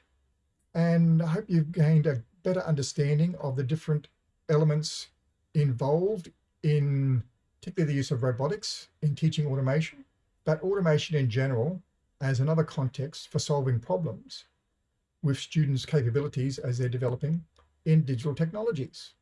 Speaker 1: And I hope you've gained a better understanding of the different elements involved in particularly the use of robotics in teaching automation, but automation in general as another context for solving problems with students' capabilities as they're developing in digital technologies.